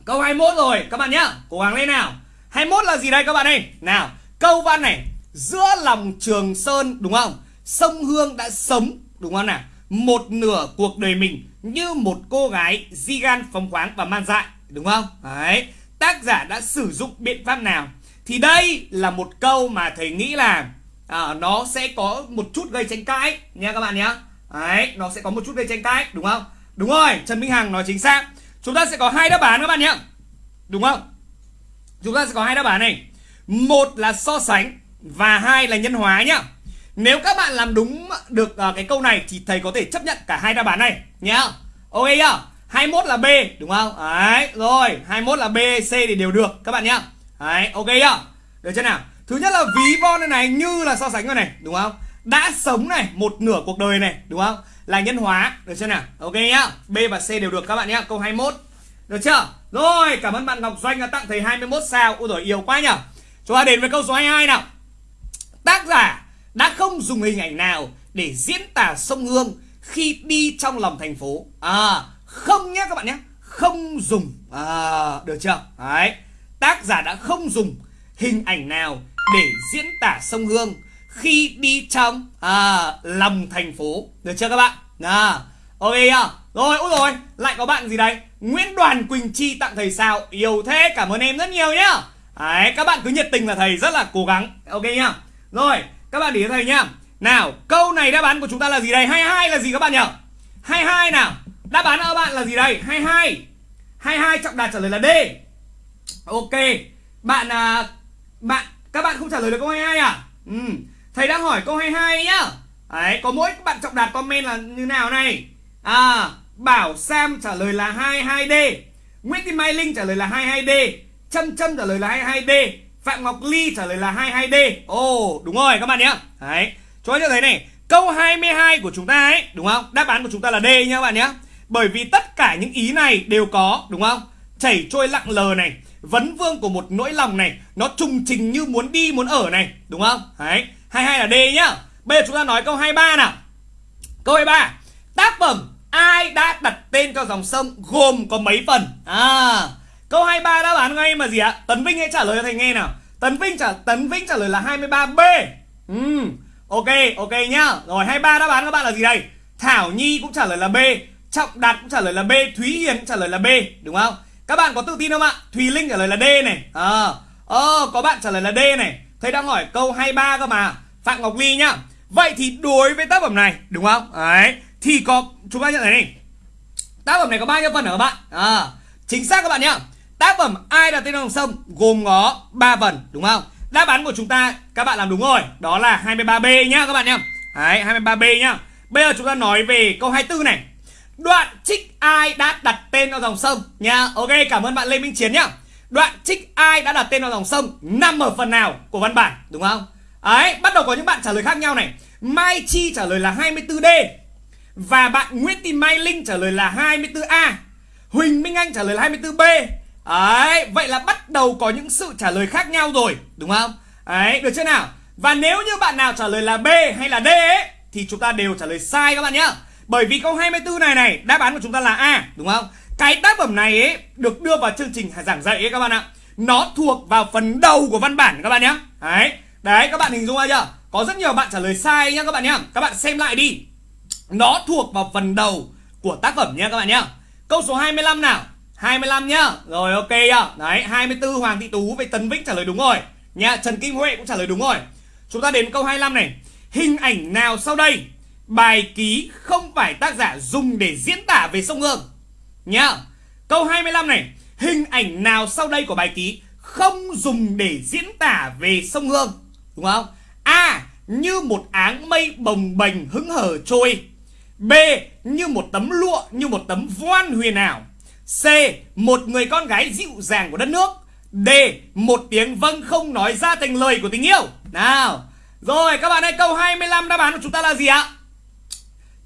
Câu 21 rồi, các bạn nhá. Cố gắng lên nào. 21 là gì đây các bạn ơi? Nào, câu văn này. Giữa lòng Trường Sơn, đúng không? Sông Hương đã sống, đúng không nào? Một nửa cuộc đời mình như một cô gái di gan phóng khoáng và man dại Đúng không? Đấy Tác giả đã sử dụng biện pháp nào? Thì đây là một câu mà thầy nghĩ là à, Nó sẽ có một chút gây tranh cãi Nha các bạn nhé Đấy Nó sẽ có một chút gây tranh cãi Đúng không? Đúng rồi Trần Minh Hằng nói chính xác. Chúng ta sẽ có hai đáp án các bạn nhé Đúng không? Chúng ta sẽ có hai đáp án này. Một là so sánh Và hai là nhân hóa nhá. Nếu các bạn làm đúng được uh, cái câu này Thì thầy có thể chấp nhận cả hai đáp án này Nhá. Ok nhá. 21 là B đúng không? Đấy rồi. 21 là B C thì đều được các bạn nhá. Đấy ok nhá. Được chưa nào? Thứ nhất là ví von này, này như là so sánh rồi này đúng không? Đã sống này một nửa cuộc đời này đúng không? Là nhân hóa được chưa nào? Ok nhá. B và c đều được các bạn nhá. Câu 21 được chưa? Rồi cảm ơn bạn ngọc doanh đã tặng thầy 21 sao. Ôi rồi yêu quá nhở. Chúng ta đến với câu số 22 nào. Tác giả đã không dùng hình ảnh nào để diễn tả sông hương khi đi trong lòng thành phố. À không nhé các bạn nhé không dùng. À được chưa? Đấy tác giả đã không dùng hình ảnh nào để diễn tả sông hương khi đi trong à, lòng thành phố. Được chưa các bạn? À, ok nhá. Rồi ôi rồi lại có bạn gì đây? Nguyễn Đoàn Quỳnh Chi tặng thầy sao. Yêu thế cảm ơn em rất nhiều nhá. Đấy, các bạn cứ nhiệt tình là thầy rất là cố gắng. Ok nhá. Rồi các bạn để thầy nhá. Nào câu này đáp án của chúng ta là gì đây? 22 là gì các bạn nhỉ? 22 nào. Đáp án của các bạn là gì đây? 22 22 trọng đạt trả lời là D. Ok. Bạn à, bạn các bạn không trả lời được câu 22 à? Ừ. Thầy đang hỏi câu 22 nhá. Đấy, có mỗi bạn trọng đạt comment là như nào này? À, Bảo Sam trả lời là 22D Nguyễn Thị Mai Linh trả lời là 22D Trâm Trâm trả lời là 22D Phạm Ngọc Ly trả lời là 22D Ồ, oh, đúng rồi các bạn nhé. Đấy, cho ta thấy này Câu 22 của chúng ta ấy, đúng không? Đáp án của chúng ta là D nhá các bạn nhé. Bởi vì tất cả những ý này đều có, đúng không? Chảy trôi lặng lờ này Vấn vương của một nỗi lòng này Nó trùng trình như muốn đi muốn ở này Đúng không? Đấy. 22 là D nhá. Bây giờ chúng ta nói câu 23 nào. Câu 23 Tác phẩm ai đã đặt tên cho dòng sông gồm có mấy phần? À Câu 23 đáp án ngay mà gì ạ? Tấn Vinh hãy trả lời cho thầy nghe nào. Tấn Vinh trả Tấn Vinh trả lời là 23B ừ. Ok ok nhá. Rồi 23 đáp án các bạn là gì đây? Thảo Nhi cũng trả lời là B Trọng Đạt cũng trả lời là B Thúy Hiền cũng trả lời là B Đúng không? Các bạn có tự tin không ạ? Thùy Linh trả lời là D này. Ờ. À, à, Có bạn trả lời là D này. Thầy đang hỏi câu 23 cơ mà. Phạm Ngọc Ly nhá. Vậy thì đối với tác phẩm này đúng không? Đấy. Thì có chúng ta nhận thấy này. Tác phẩm này có bao nhiêu phần hả các bạn? À, Chính xác các bạn nhá Tác phẩm Ai đặt tên dòng sông gồm có 3 phần đúng không? Đáp án của chúng ta các bạn làm đúng rồi, đó là 23B nhá các bạn nhá. Đấy, 23B nhá. Bây giờ chúng ta nói về câu 24 này. Đoạn trích ai đã đặt tên cho dòng sông nha. Ok, cảm ơn bạn Lê Minh Chiến nhá. Đoạn trích ai đã đặt tên vào dòng sông nằm ở phần nào của văn bản đúng không? Đấy, bắt đầu có những bạn trả lời khác nhau này. Mai Chi trả lời là 24D và bạn Nguyễn Thị Mai Linh trả lời là 24A. Huỳnh Minh Anh trả lời là 24B. Đấy, vậy là bắt đầu có những sự trả lời khác nhau rồi, đúng không? Đấy, được chưa nào? Và nếu như bạn nào trả lời là B hay là D ấy, thì chúng ta đều trả lời sai các bạn nhá. Bởi vì câu 24 này này, đáp án của chúng ta là A, đúng không? Cái tác phẩm này ấy được đưa vào chương trình giảng dạy ấy các bạn ạ. Nó thuộc vào phần đầu của văn bản các bạn nhé. Đấy, đấy các bạn hình dung ra chưa? Có rất nhiều bạn trả lời sai nhá các bạn nhá. Các bạn xem lại đi. Nó thuộc vào phần đầu của tác phẩm nhé các bạn nhá. Câu số 25 nào. 25 nhá. Rồi ok nhá. Đấy, 24 Hoàng Thị Tú với Tấn Vĩnh trả lời đúng rồi. nhà Trần Kim Huệ cũng trả lời đúng rồi. Chúng ta đến câu 25 này. Hình ảnh nào sau đây bài ký không phải tác giả dùng để diễn tả về sông Hương? Nhá. Câu 25 này, hình ảnh nào sau đây của bài ký không dùng để diễn tả về sông Hương? Đúng không? A. Như một áng mây bồng bềnh hứng hở trôi. B. Như một tấm lụa, như một tấm voan huyền ảo. C. Một người con gái dịu dàng của đất nước. D. Một tiếng vâng không nói ra thành lời của tình yêu. Nào. Rồi các bạn ơi, câu 25 đáp án của chúng ta là gì ạ?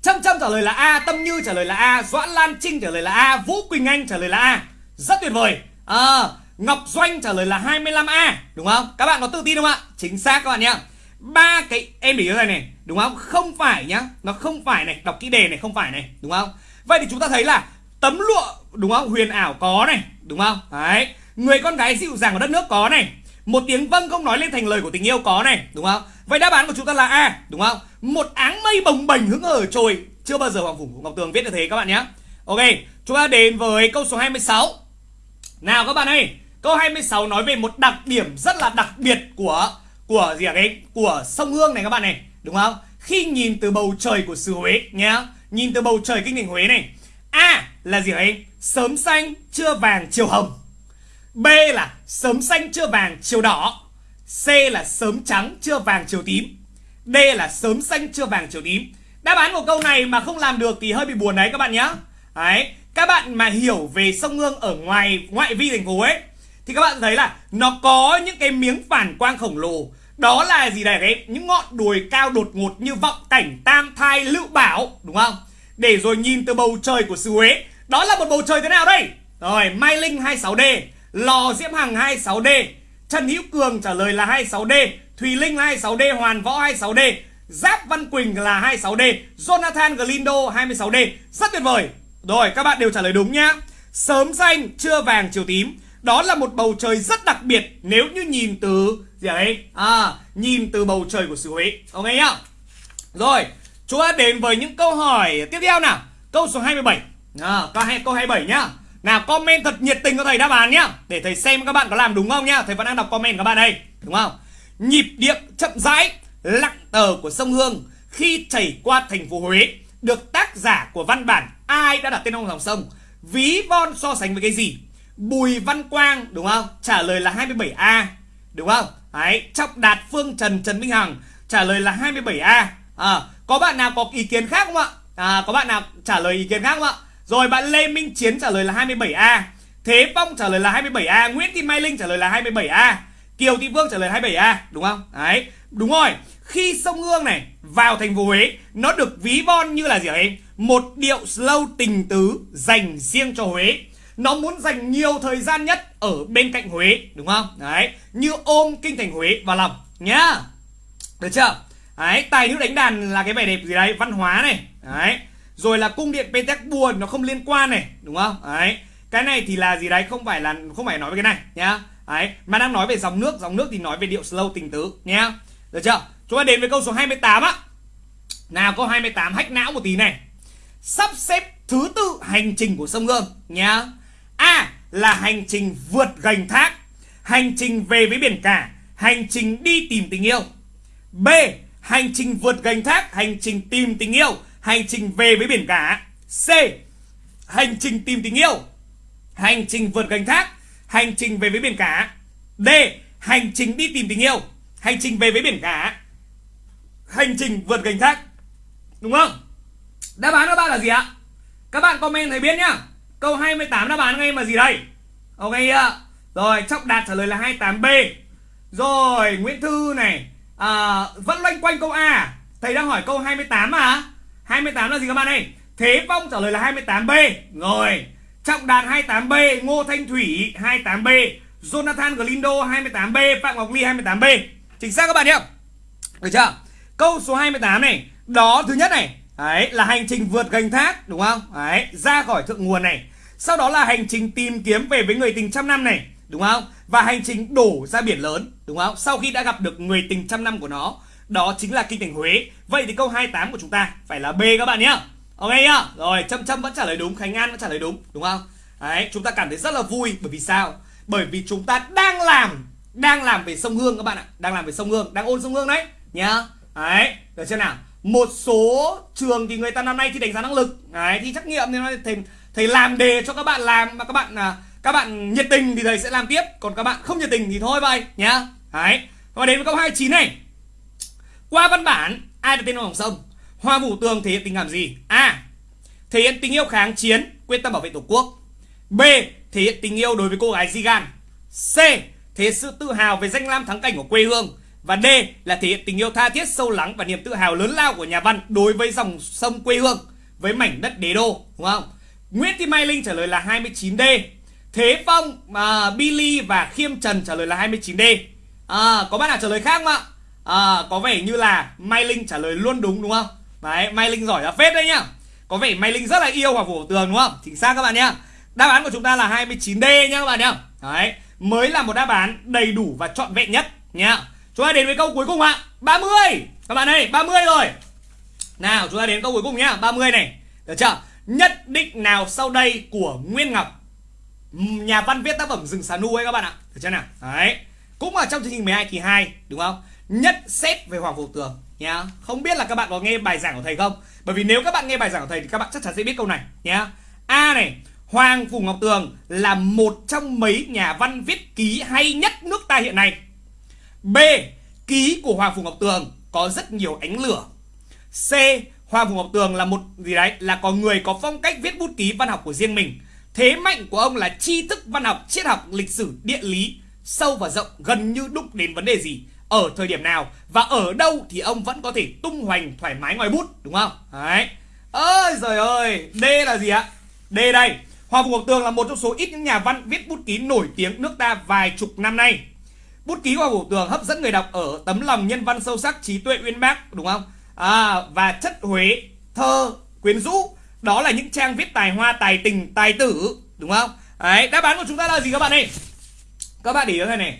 Trâm Trâm trả lời là A, Tâm Như trả lời là A, Doãn Lan Trinh trả lời là A, Vũ Quỳnh Anh trả lời là A. Rất tuyệt vời. À, Ngọc Doanh trả lời là 25A, đúng không? Các bạn có tự tin không ạ? Chính xác các bạn nhá. Ba cái em để ý này này, đúng không? Không phải nhá, nó không phải này, đọc kỹ đề này không phải này, đúng không? Vậy thì chúng ta thấy là tấm lụa đúng không? Huyền ảo có này, đúng không? Đấy. Người con gái dịu dàng của đất nước có này. Một tiếng vâng không nói lên thành lời của tình yêu có này, đúng không? Vậy đáp án của chúng ta là A, đúng không? Một áng mây bồng bềnh hứng ở trồi. Chưa bao giờ Hoàng Phủ Ngọc Tường viết được thế các bạn nhé. Ok, chúng ta đến với câu số 26. Nào các bạn ơi, câu 26 nói về một đặc điểm rất là đặc biệt của của gì ạ đấy? Của sông Hương này các bạn này, đúng không? Khi nhìn từ bầu trời của xứ Huế nhá, nhìn từ bầu trời kinh thành Huế này. A là gì ấy? Sớm xanh, chưa vàng, chiều hồng. B là sớm xanh, chưa vàng, chiều đỏ. C là sớm trắng chưa vàng chiều tím. D là sớm xanh chưa vàng chiều tím. Đáp án của câu này mà không làm được thì hơi bị buồn đấy các bạn nhé Đấy Các bạn mà hiểu về sông Hương ở ngoài ngoại vi thành phố ấy Thì các bạn thấy là nó có những cái miếng phản quang khổng lồ. Đó là gì đây cái Những ngọn đồi cao đột ngột như vọng cảnh tam thai lựu bảo Đúng không? Để rồi nhìn từ bầu trời của xứ Huế đó là một bầu trời thế nào đây? Rồi, Mai Linh 26D Lò Diễm Hằng 26D Trần Hữu Cường trả lời là 26D Thùy Linh là 26D Hoàn Võ 26D Giáp Văn Quỳnh là 26D Jonathan Glindo 26D Rất tuyệt vời. Rồi, các bạn đều trả lời đúng nhá. Sớm xanh trưa vàng, chiều tím. Đó là một bầu trời rất đặc biệt Nếu như nhìn từ gì ấy À nhìn từ bầu trời của xứ Huế. Ok nhá. Rồi, chúng ta đến với những câu hỏi tiếp theo nào. Câu số 27 à, câu, câu 27 nhá. Nào comment thật nhiệt tình cho thầy đáp án nhá Để thầy xem các bạn có làm đúng không nhá. Thầy vẫn đang đọc comment các bạn đây Đúng không? Nhịp điệu chậm rãi Lặng tờ của sông Hương Khi chảy qua thành phố Huế Được tác giả của văn bản Ai đã đặt tên ông dòng sông? Ví von so sánh với cái gì? Bùi Văn Quang đúng không? Trả lời là 27A Đúng không? Đấy Trọng Đạt Phương Trần Trần Minh Hằng Trả lời là 27A à, Có bạn nào có ý kiến khác không ạ? À, Có bạn nào trả lời ý kiến khác không ạ? Rồi bạn Lê Minh Chiến trả lời là 27A Thế Phong trả lời là 27A Nguyễn Thị Mai Linh trả lời là 27A Kiều Thị Vương trả lời 27A Đúng không? Đấy, Đúng rồi. Khi sông Hương này vào thành phố Huế, Nó được ví von như là gì đấy? Một điệu slow tình tứ dành riêng cho Huế. Nó muốn dành nhiều thời gian nhất ở bên cạnh Huế, Đúng không? Đấy, Như ôm kinh thành Huế vào lòng, Nhá. Được chưa? Đấy, Tài nữ đánh đàn là cái vẻ đẹp gì đấy? Văn hóa này. Đấy rồi là cung điện Petersburg nó không liên quan này, đúng không? Đấy. Cái này thì là gì đấy? Không phải là không phải nói về cái này, nhá. Đấy. Mà đang nói về dòng nước dòng nước thì nói về điệu slow tình tứ, nhá. Được chưa? Chúng ta đến với câu số 28 á. Nào, câu 28 hách não một tí này. Sắp xếp thứ tự hành trình của sông Hương nhá. A là hành trình vượt gành thác, hành trình về với biển cả, hành trình đi tìm tình yêu. B, hành trình vượt gành thác, hành trình tìm tình yêu. Hành trình về với biển cả. C. Hành trình tìm tình yêu. Hành trình vượt gành thác. Hành trình về với biển cả. D. Hành trình đi tìm tình yêu. Hành trình về với biển cả. Hành trình vượt gành thác. Đúng không? Đáp án các bạn là gì ạ? Các bạn comment thấy biết nhá. Câu 28 đáp án ngay mà gì đây? Ok ạ. Rồi trọng đạt trả lời là 28b rồi nguyễn thư này. À, vẫn loanh quanh câu a. Thầy đang hỏi câu 28 mà. 28 là gì các bạn ơi? Thế phong trả lời là 28b rồi, trọng đạt 28b ngô thanh thủy 28b jonathan glindo 28b phạm ngọc ly 28b chính xác các bạn nhé. Được chưa? Câu số 28 này, đó thứ nhất này. Đấy, là hành trình vượt gành thác, đúng không? Đấy, ra khỏi thượng nguồn này. Sau đó là hành trình tìm kiếm về với người tình trăm năm này, đúng không? Và hành trình đổ ra biển lớn, đúng không? Sau khi đã gặp được người tình trăm năm của nó đó chính là kinh thành Huế. Vậy thì câu 28 của chúng ta phải là B các bạn nhé ok nhá? Rồi châm châm vẫn trả lời đúng, khánh an vẫn trả lời đúng đúng không? Đấy, chúng ta cảm thấy rất là vui. Bởi vì sao? Bởi vì chúng ta đang làm đang làm về sông hương các bạn ạ. Đang làm về sông hương, đang ôn sông hương đấy, nhá. Đấy, được chưa nào? Một số trường thì người ta năm nay thi đánh giá năng lực. Đấy, thi trắc nghiệm thì nói thầy thầy làm đề cho các bạn làm mà các bạn à các bạn nhiệt tình thì thầy sẽ làm tiếp. Còn các bạn không nhiệt tình thì thôi vậy, nhá. Đấy và đến với câu 29 này qua văn bản ai đặt tên vào dòng sông? Hoa vũ tường thể hiện tình cảm gì? A. Thể hiện tình yêu kháng chiến quyết tâm bảo vệ tổ quốc. B. Thể hiện tình yêu đối với cô gái Zigan c. Thể hiện sự tự hào về danh lam thắng cảnh của quê hương. Và D. Là thể hiện tình yêu tha thiết sâu lắng và niềm tự hào lớn lao của nhà văn đối với dòng sông quê hương với mảnh đất đế đô đúng không? Nguyễn Thị Mai Linh trả lời là 29D. Thế Phong, à, uh, Billy và Khiêm Trần trả lời là 29D. À, có bạn nào trả lời khác không ạ? À, có vẻ như là Mai Linh trả lời luôn đúng đúng không? Đấy, Mai Linh giỏi là phết đấy nhá. Có vẻ Mai Linh rất là yêu Hoàng Phủ Tường đúng không? Chính xác các bạn nhá. Đáp án của chúng ta là 29D nhá các bạn nhá. Đấy, mới là một đáp án đầy đủ và trọn vẹn nhất nhá. Chúng ta đến với câu cuối cùng ạ 30 Các bạn ơi 30 rồi Nào chúng ta đến câu cuối cùng nhá 30 này Được chưa Nhất định nào sau đây của Nguyên Ngọc Nhà văn viết tác phẩm Rừng Xà Nu ấy các bạn ạ Được chưa nào Đấy Cũng ở trong chương trình 12 kỳ 2 Đúng không Nhất xét về Hoàng Phủ Tường nhá Không biết là các bạn có nghe bài giảng của thầy không Bởi vì nếu các bạn nghe bài giảng của thầy Thì các bạn chắc chắn sẽ biết câu này nhá A này Hoàng Phủ Ngọc Tường là một trong mấy nhà văn viết ký hay nhất nước ta hiện nay B. Ký của Hoàng Phủ Ngọc Tường có rất nhiều ánh lửa. C. Hoàng Phủ Ngọc Tường là một gì đấy là có người có phong cách viết bút ký văn học của riêng mình. Thế mạnh của ông là tri thức văn học, triết học, lịch sử, địa lý sâu và rộng gần như đúc đến vấn đề gì ở thời điểm nào và ở đâu thì ông vẫn có thể tung hoành thoải mái ngoài bút đúng không? Đấy. Ơi trời ơi, D là gì ạ? D đây. Hoàng Phủ Ngọc Tường là một trong số ít những nhà văn viết bút ký nổi tiếng nước ta vài chục năm nay. Bút ký của Vũ Tường hấp dẫn người đọc ở tấm lòng nhân văn sâu sắc, trí tuệ uyên bác đúng không? À, và chất Huế, thơ, quyến rũ đó là những trang viết tài hoa, tài tình, tài tử đúng không? Đấy, đáp án của chúng ta là gì các bạn ơi? Các bạn để ý thế này.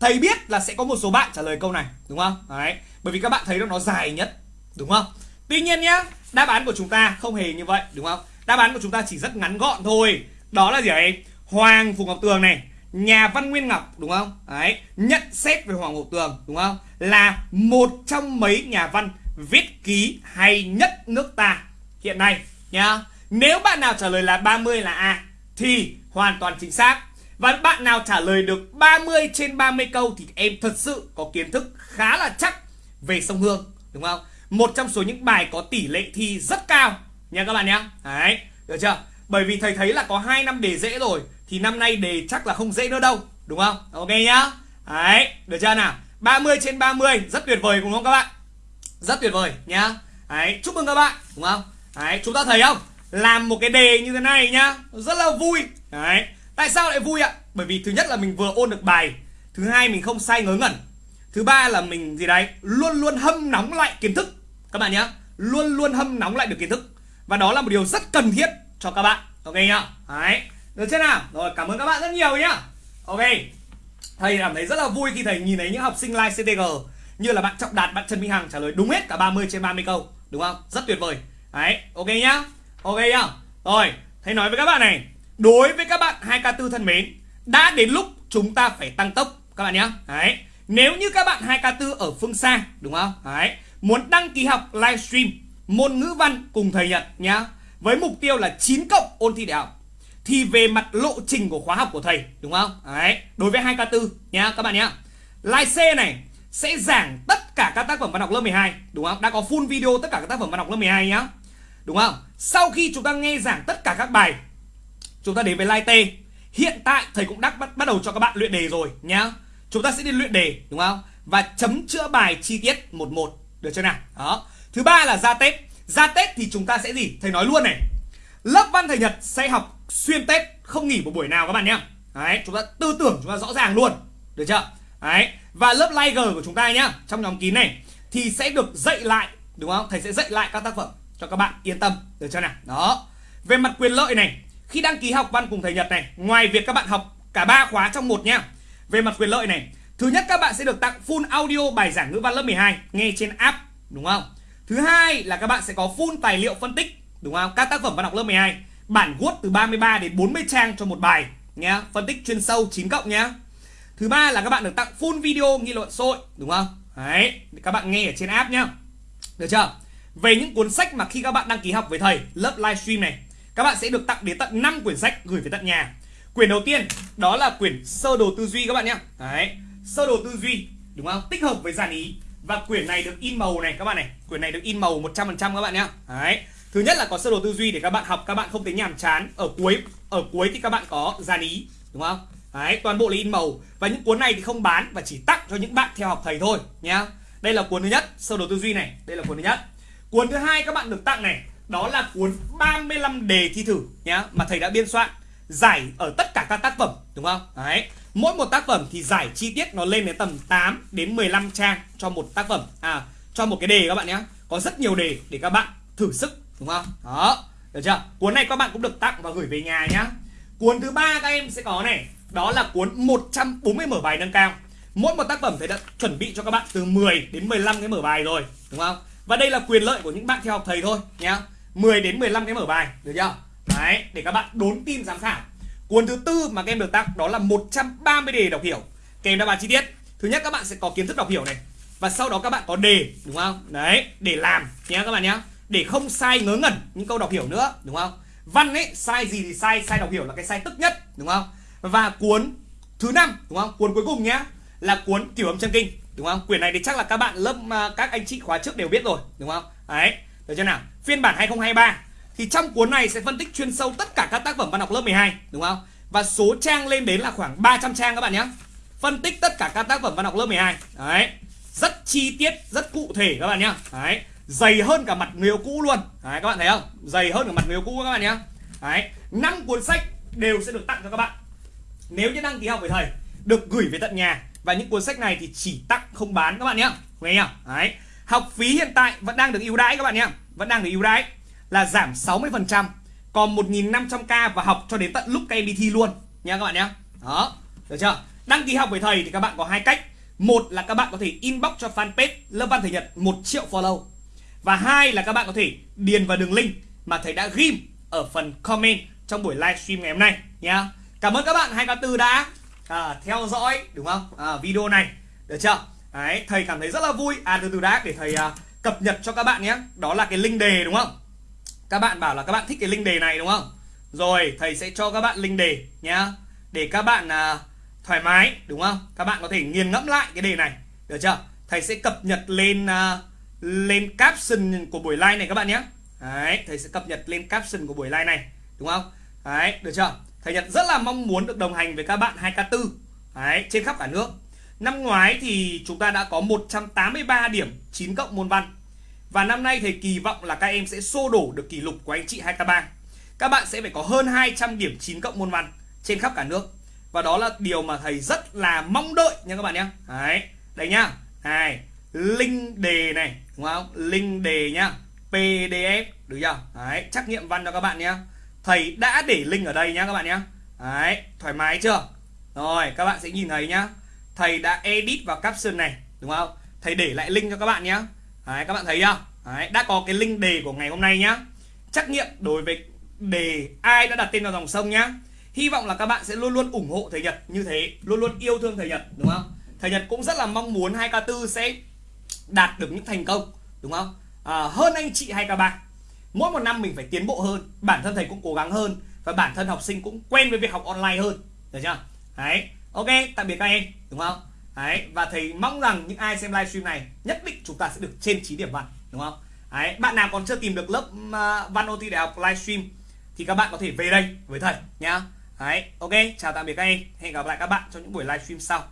Thầy biết là sẽ có một số bạn trả lời câu này đúng không? Đấy, bởi vì các bạn thấy nó dài nhất đúng không? Tuy nhiên nhá, đáp án của chúng ta không hề như vậy đúng không? Đáp án của chúng ta chỉ rất ngắn gọn thôi. Đó là gì ấy? Hoàng Phùng Ngọc Tường này nhà văn Nguyên Ngọc đúng không? Đấy, nhận xét về Hoàng Ngọc Tường đúng không? Là một trong mấy nhà văn viết ký hay nhất nước ta hiện nay nhá. Nếu bạn nào trả lời là 30 là A thì hoàn toàn chính xác. Và bạn nào trả lời được 30 trên 30 câu thì em thật sự có kiến thức khá là chắc về sông Hương đúng không? Một trong số những bài có tỷ lệ thi rất cao nha các bạn nhá. Đấy, được chưa? Bởi vì thầy thấy là có 2 năm đề dễ rồi thì năm nay đề chắc là không dễ nữa đâu đúng không? Ok nhá. Đấy được chưa nào? 30 trên 30 rất tuyệt vời đúng không các bạn? Rất tuyệt vời nhá. Đấy chúc mừng các bạn đúng không? Đấy chúng ta thấy không? Làm một cái đề như thế này nhá rất là vui. Đấy tại sao lại vui ạ? Bởi vì thứ nhất là mình vừa ôn được bài thứ hai mình không sai ngớ ngẩn thứ ba là mình gì đấy luôn luôn hâm nóng lại kiến thức. Các bạn nhé, luôn luôn hâm nóng lại được kiến thức. Và đó là một điều rất cần thiết cho các bạn ok nhá? Đấy được chưa nào? Rồi cảm ơn các bạn rất nhiều nhá. Ok Thầy cảm thấy rất là vui khi thầy nhìn thấy những học sinh like CTG Như là bạn Trọng Đạt, bạn Trần Minh Hằng trả lời đúng hết cả 30 trên 30 câu Đúng không? Rất tuyệt vời. Đấy, ok nhá. Ok nhá. Rồi, thầy nói với các bạn này. Đối với các bạn 2K4 thân mến, Đã đến lúc chúng ta phải tăng tốc, Các bạn nhé. Đấy. Nếu như các bạn 2K4 ở phương xa, Đúng không? Đấy. Muốn đăng ký học livestream Môn ngữ văn cùng thầy Nhật nhá. Với mục tiêu là 9 cộng ôn thi đại học. Thì về mặt lộ trình của khóa học của thầy, đúng không? Đấy. Đối với 2k4 nhá, các bạn nhé. Live C này sẽ giảng tất cả các tác phẩm văn học lớp 12 đúng không? Đã có full video tất cả các tác phẩm văn học lớp 12 nhá. Đúng không? Sau khi chúng ta nghe giảng tất cả các bài chúng ta đến với Lai T hiện tại thầy cũng đã bắt, bắt đầu cho các bạn luyện đề rồi nhá. Chúng ta sẽ đi luyện đề đúng không? Và chấm chữa bài chi tiết một một. Được chưa nào? Đó. Thứ ba là ra tết. Ra tết thì chúng ta sẽ gì? Thầy nói luôn này. Lớp văn thầy nhật sẽ học xuyên tết không nghỉ một buổi nào các bạn nhá. Đấy chúng ta tư tưởng chúng ta rõ ràng luôn. Được chưa? Đấy. Và lớp live của chúng ta nhá trong nhóm kín này thì sẽ được dạy lại đúng không? Thầy sẽ dạy lại các tác phẩm cho các bạn yên tâm. Được chưa nào? Đó. Về mặt quyền lợi này khi đăng ký học văn cùng thầy nhật này, ngoài việc các bạn học cả ba khóa trong một nhá về mặt quyền lợi này, thứ nhất các bạn sẽ được tặng full audio bài giảng ngữ văn lớp 12 nghe trên app, đúng không? Thứ hai là các bạn sẽ có full tài liệu phân tích, đúng không? Các tác phẩm văn học lớp 12 bản Word từ 33 đến 40 trang cho một bài, nhá, phân tích chuyên sâu 9 cộng nhá. Thứ ba là các bạn được tặng full video nghị luận sôi đúng không? Đấy, các bạn nghe ở trên app nhá. Được chưa? Về những cuốn sách mà khi các bạn đăng ký học với thầy, lớp livestream này các bạn sẽ được tặng đến tận 5 quyển sách gửi về tận nhà. Quyển đầu tiên, đó là quyển sơ đồ tư duy các bạn nhé. Đấy, sơ đồ tư duy, đúng không? Tích hợp với dàn ý. Và quyển này được in màu này, các bạn này. Quyển này được in màu 100% các bạn nhé. Đấy, thứ nhất là có sơ đồ tư duy để các bạn học, các bạn không thấy nhàm chán. Ở cuối ở cuối thì các bạn có dàn ý, đúng không? Đấy, toàn bộ là in màu. Và những cuốn này thì không bán và chỉ tặng cho những bạn theo học thầy thôi nhá. Đây là cuốn thứ nhất, sơ đồ tư duy này. Đây là cuốn thứ nhất. Cuốn thứ hai các bạn được tặng này đó là cuốn 35 đề thi thử nhá, mà thầy đã biên soạn, giải ở tất cả các tác phẩm, đúng không? Đấy. Mỗi một tác phẩm thì giải chi tiết nó lên đến tầm 8 đến 15 trang cho một tác phẩm. À cho một cái đề các bạn nhé có rất nhiều đề để các bạn thử sức, đúng không? Đó. Được chưa? Cuốn này các bạn cũng được tặng và gửi về nhà nhá. Cuốn thứ ba các em sẽ có này. Đó là cuốn 140 mở bài nâng cao. Mỗi một tác phẩm thầy đã chuẩn bị cho các bạn từ 10 đến 15 cái mở bài rồi, đúng không? Và đây là quyền lợi của những bạn theo học thầy thôi nhá. 10 đến 15 cái mở bài, được chưa? Đấy, để các bạn đốn tin giám khảo. Cuốn thứ tư mà các em được tặng đó là 130 đề đọc hiểu. Kèm đáp án chi tiết. Thứ nhất, các bạn sẽ có kiến thức đọc hiểu này. Và sau đó các bạn có đề, đúng không? Đấy, để làm nhé các bạn nhé để không sai ngớ ngẩn những câu đọc hiểu nữa, đúng không? Văn ấy, sai gì thì sai sai đọc hiểu là cái sai tức nhất, đúng không? Và cuốn thứ năm, đúng không? Cuốn cuối cùng nhá, là cuốn kiểu âm chân kinh, đúng không? Quyển này thì chắc là các bạn lớp à, các anh chị khóa trước đều biết rồi, đúng không? Đấy được chưa nào? Phiên bản 2023 thì trong cuốn này sẽ phân tích chuyên sâu tất cả các tác phẩm văn học lớp 12 đúng không? Và số trang lên đến là khoảng 300 trang các bạn nhé. Phân tích tất cả các tác phẩm văn học lớp 12 đấy. Rất chi tiết, rất cụ thể các bạn nhé. Đấy. Dày hơn cả mặt người cũ luôn. Đấy, các bạn thấy không? Dày hơn cả mặt người cũ các bạn nhé. Đấy. Năm cuốn sách đều sẽ được tặng cho các bạn. Nếu như đăng ký học với thầy được gửi về tận nhà. Và những cuốn sách này thì chỉ tặng, không bán các bạn nhé. Nghe không? Đấy học phí hiện tại vẫn đang được ưu đãi các bạn nhé. Vẫn đang được ưu đãi là giảm 60% còn 1.500k và học cho đến tận lúc các em đi thi luôn nha các bạn nhé. Đó được chưa? Đăng ký học với thầy thì các bạn có hai cách. Một là các bạn có thể inbox cho fanpage lớp văn thầy nhật một triệu follow. Và hai là các bạn có thể điền vào đường link mà thầy đã ghim ở phần comment trong buổi livestream ngày hôm nay nhá cảm ơn các bạn 2k4 đã à, theo dõi đúng không? À, video này được chưa? Đấy, thầy cảm thấy rất là vui. À từ từ đã để thầy uh, cập nhật cho các bạn nhé. Đó là cái link đề đúng không? Các bạn bảo là các bạn thích cái link đề này đúng không? Rồi thầy sẽ cho các bạn link đề nhá để các bạn uh, thoải mái đúng không? Các bạn có thể nghiền ngẫm lại cái đề này. Được chưa? Thầy sẽ cập nhật lên uh, lên caption của buổi live này các bạn nhé. Đấy thầy sẽ cập nhật lên caption của buổi live này đúng không? Đấy được chưa? Thầy nhật rất là mong muốn được đồng hành với các bạn 2k4 đấy trên khắp cả nước năm ngoái thì chúng ta đã có 183 điểm 9 cộng môn văn. Và năm nay thầy kỳ vọng là các em sẽ xô đổ được kỷ lục của anh chị 2K3 Các bạn sẽ phải có hơn 200 điểm 9 cộng môn văn trên khắp cả nước. Và đó là điều mà thầy rất là mong đợi nha các bạn nhé. Đấy, đây nhá. Này, Link đề này, đúng không? Link đề nhá. PDF, được chưa? Đấy, trắc nghiệm văn cho các bạn nhé Thầy đã để link ở đây nhá các bạn nhé Đấy, thoải mái chưa? Rồi, các bạn sẽ nhìn thấy nhá. Thầy đã edit vào caption này, đúng không? Thầy để lại link cho các bạn nhé Đấy, các bạn thấy chưa? Đấy, đã có cái link đề của ngày hôm nay nhá. Trắc nghiệm đối với đề ai đã đặt tên vào dòng sông nhá. Hy vọng là các bạn sẽ luôn luôn ủng hộ thầy Nhật như thế, luôn luôn yêu thương thầy Nhật đúng không? Thầy Nhật cũng rất là mong muốn 2K4 sẽ đạt được những thành công đúng không? À, hơn anh chị 2K3. Mỗi một năm mình phải tiến bộ hơn, bản thân thầy cũng cố gắng hơn và bản thân học sinh cũng quen với việc học online hơn được chưa đấy ok tạm biệt các em đúng không? Đấy và thầy mong rằng những ai xem livestream này nhất định chúng ta sẽ được trên 9 điểm văn đúng không? Đấy bạn nào còn chưa tìm được lớp uh, văn OT đại học livestream thì các bạn có thể về đây với thầy nhá. Đấy ok chào tạm biệt các em hẹn gặp lại các bạn trong những buổi livestream sau.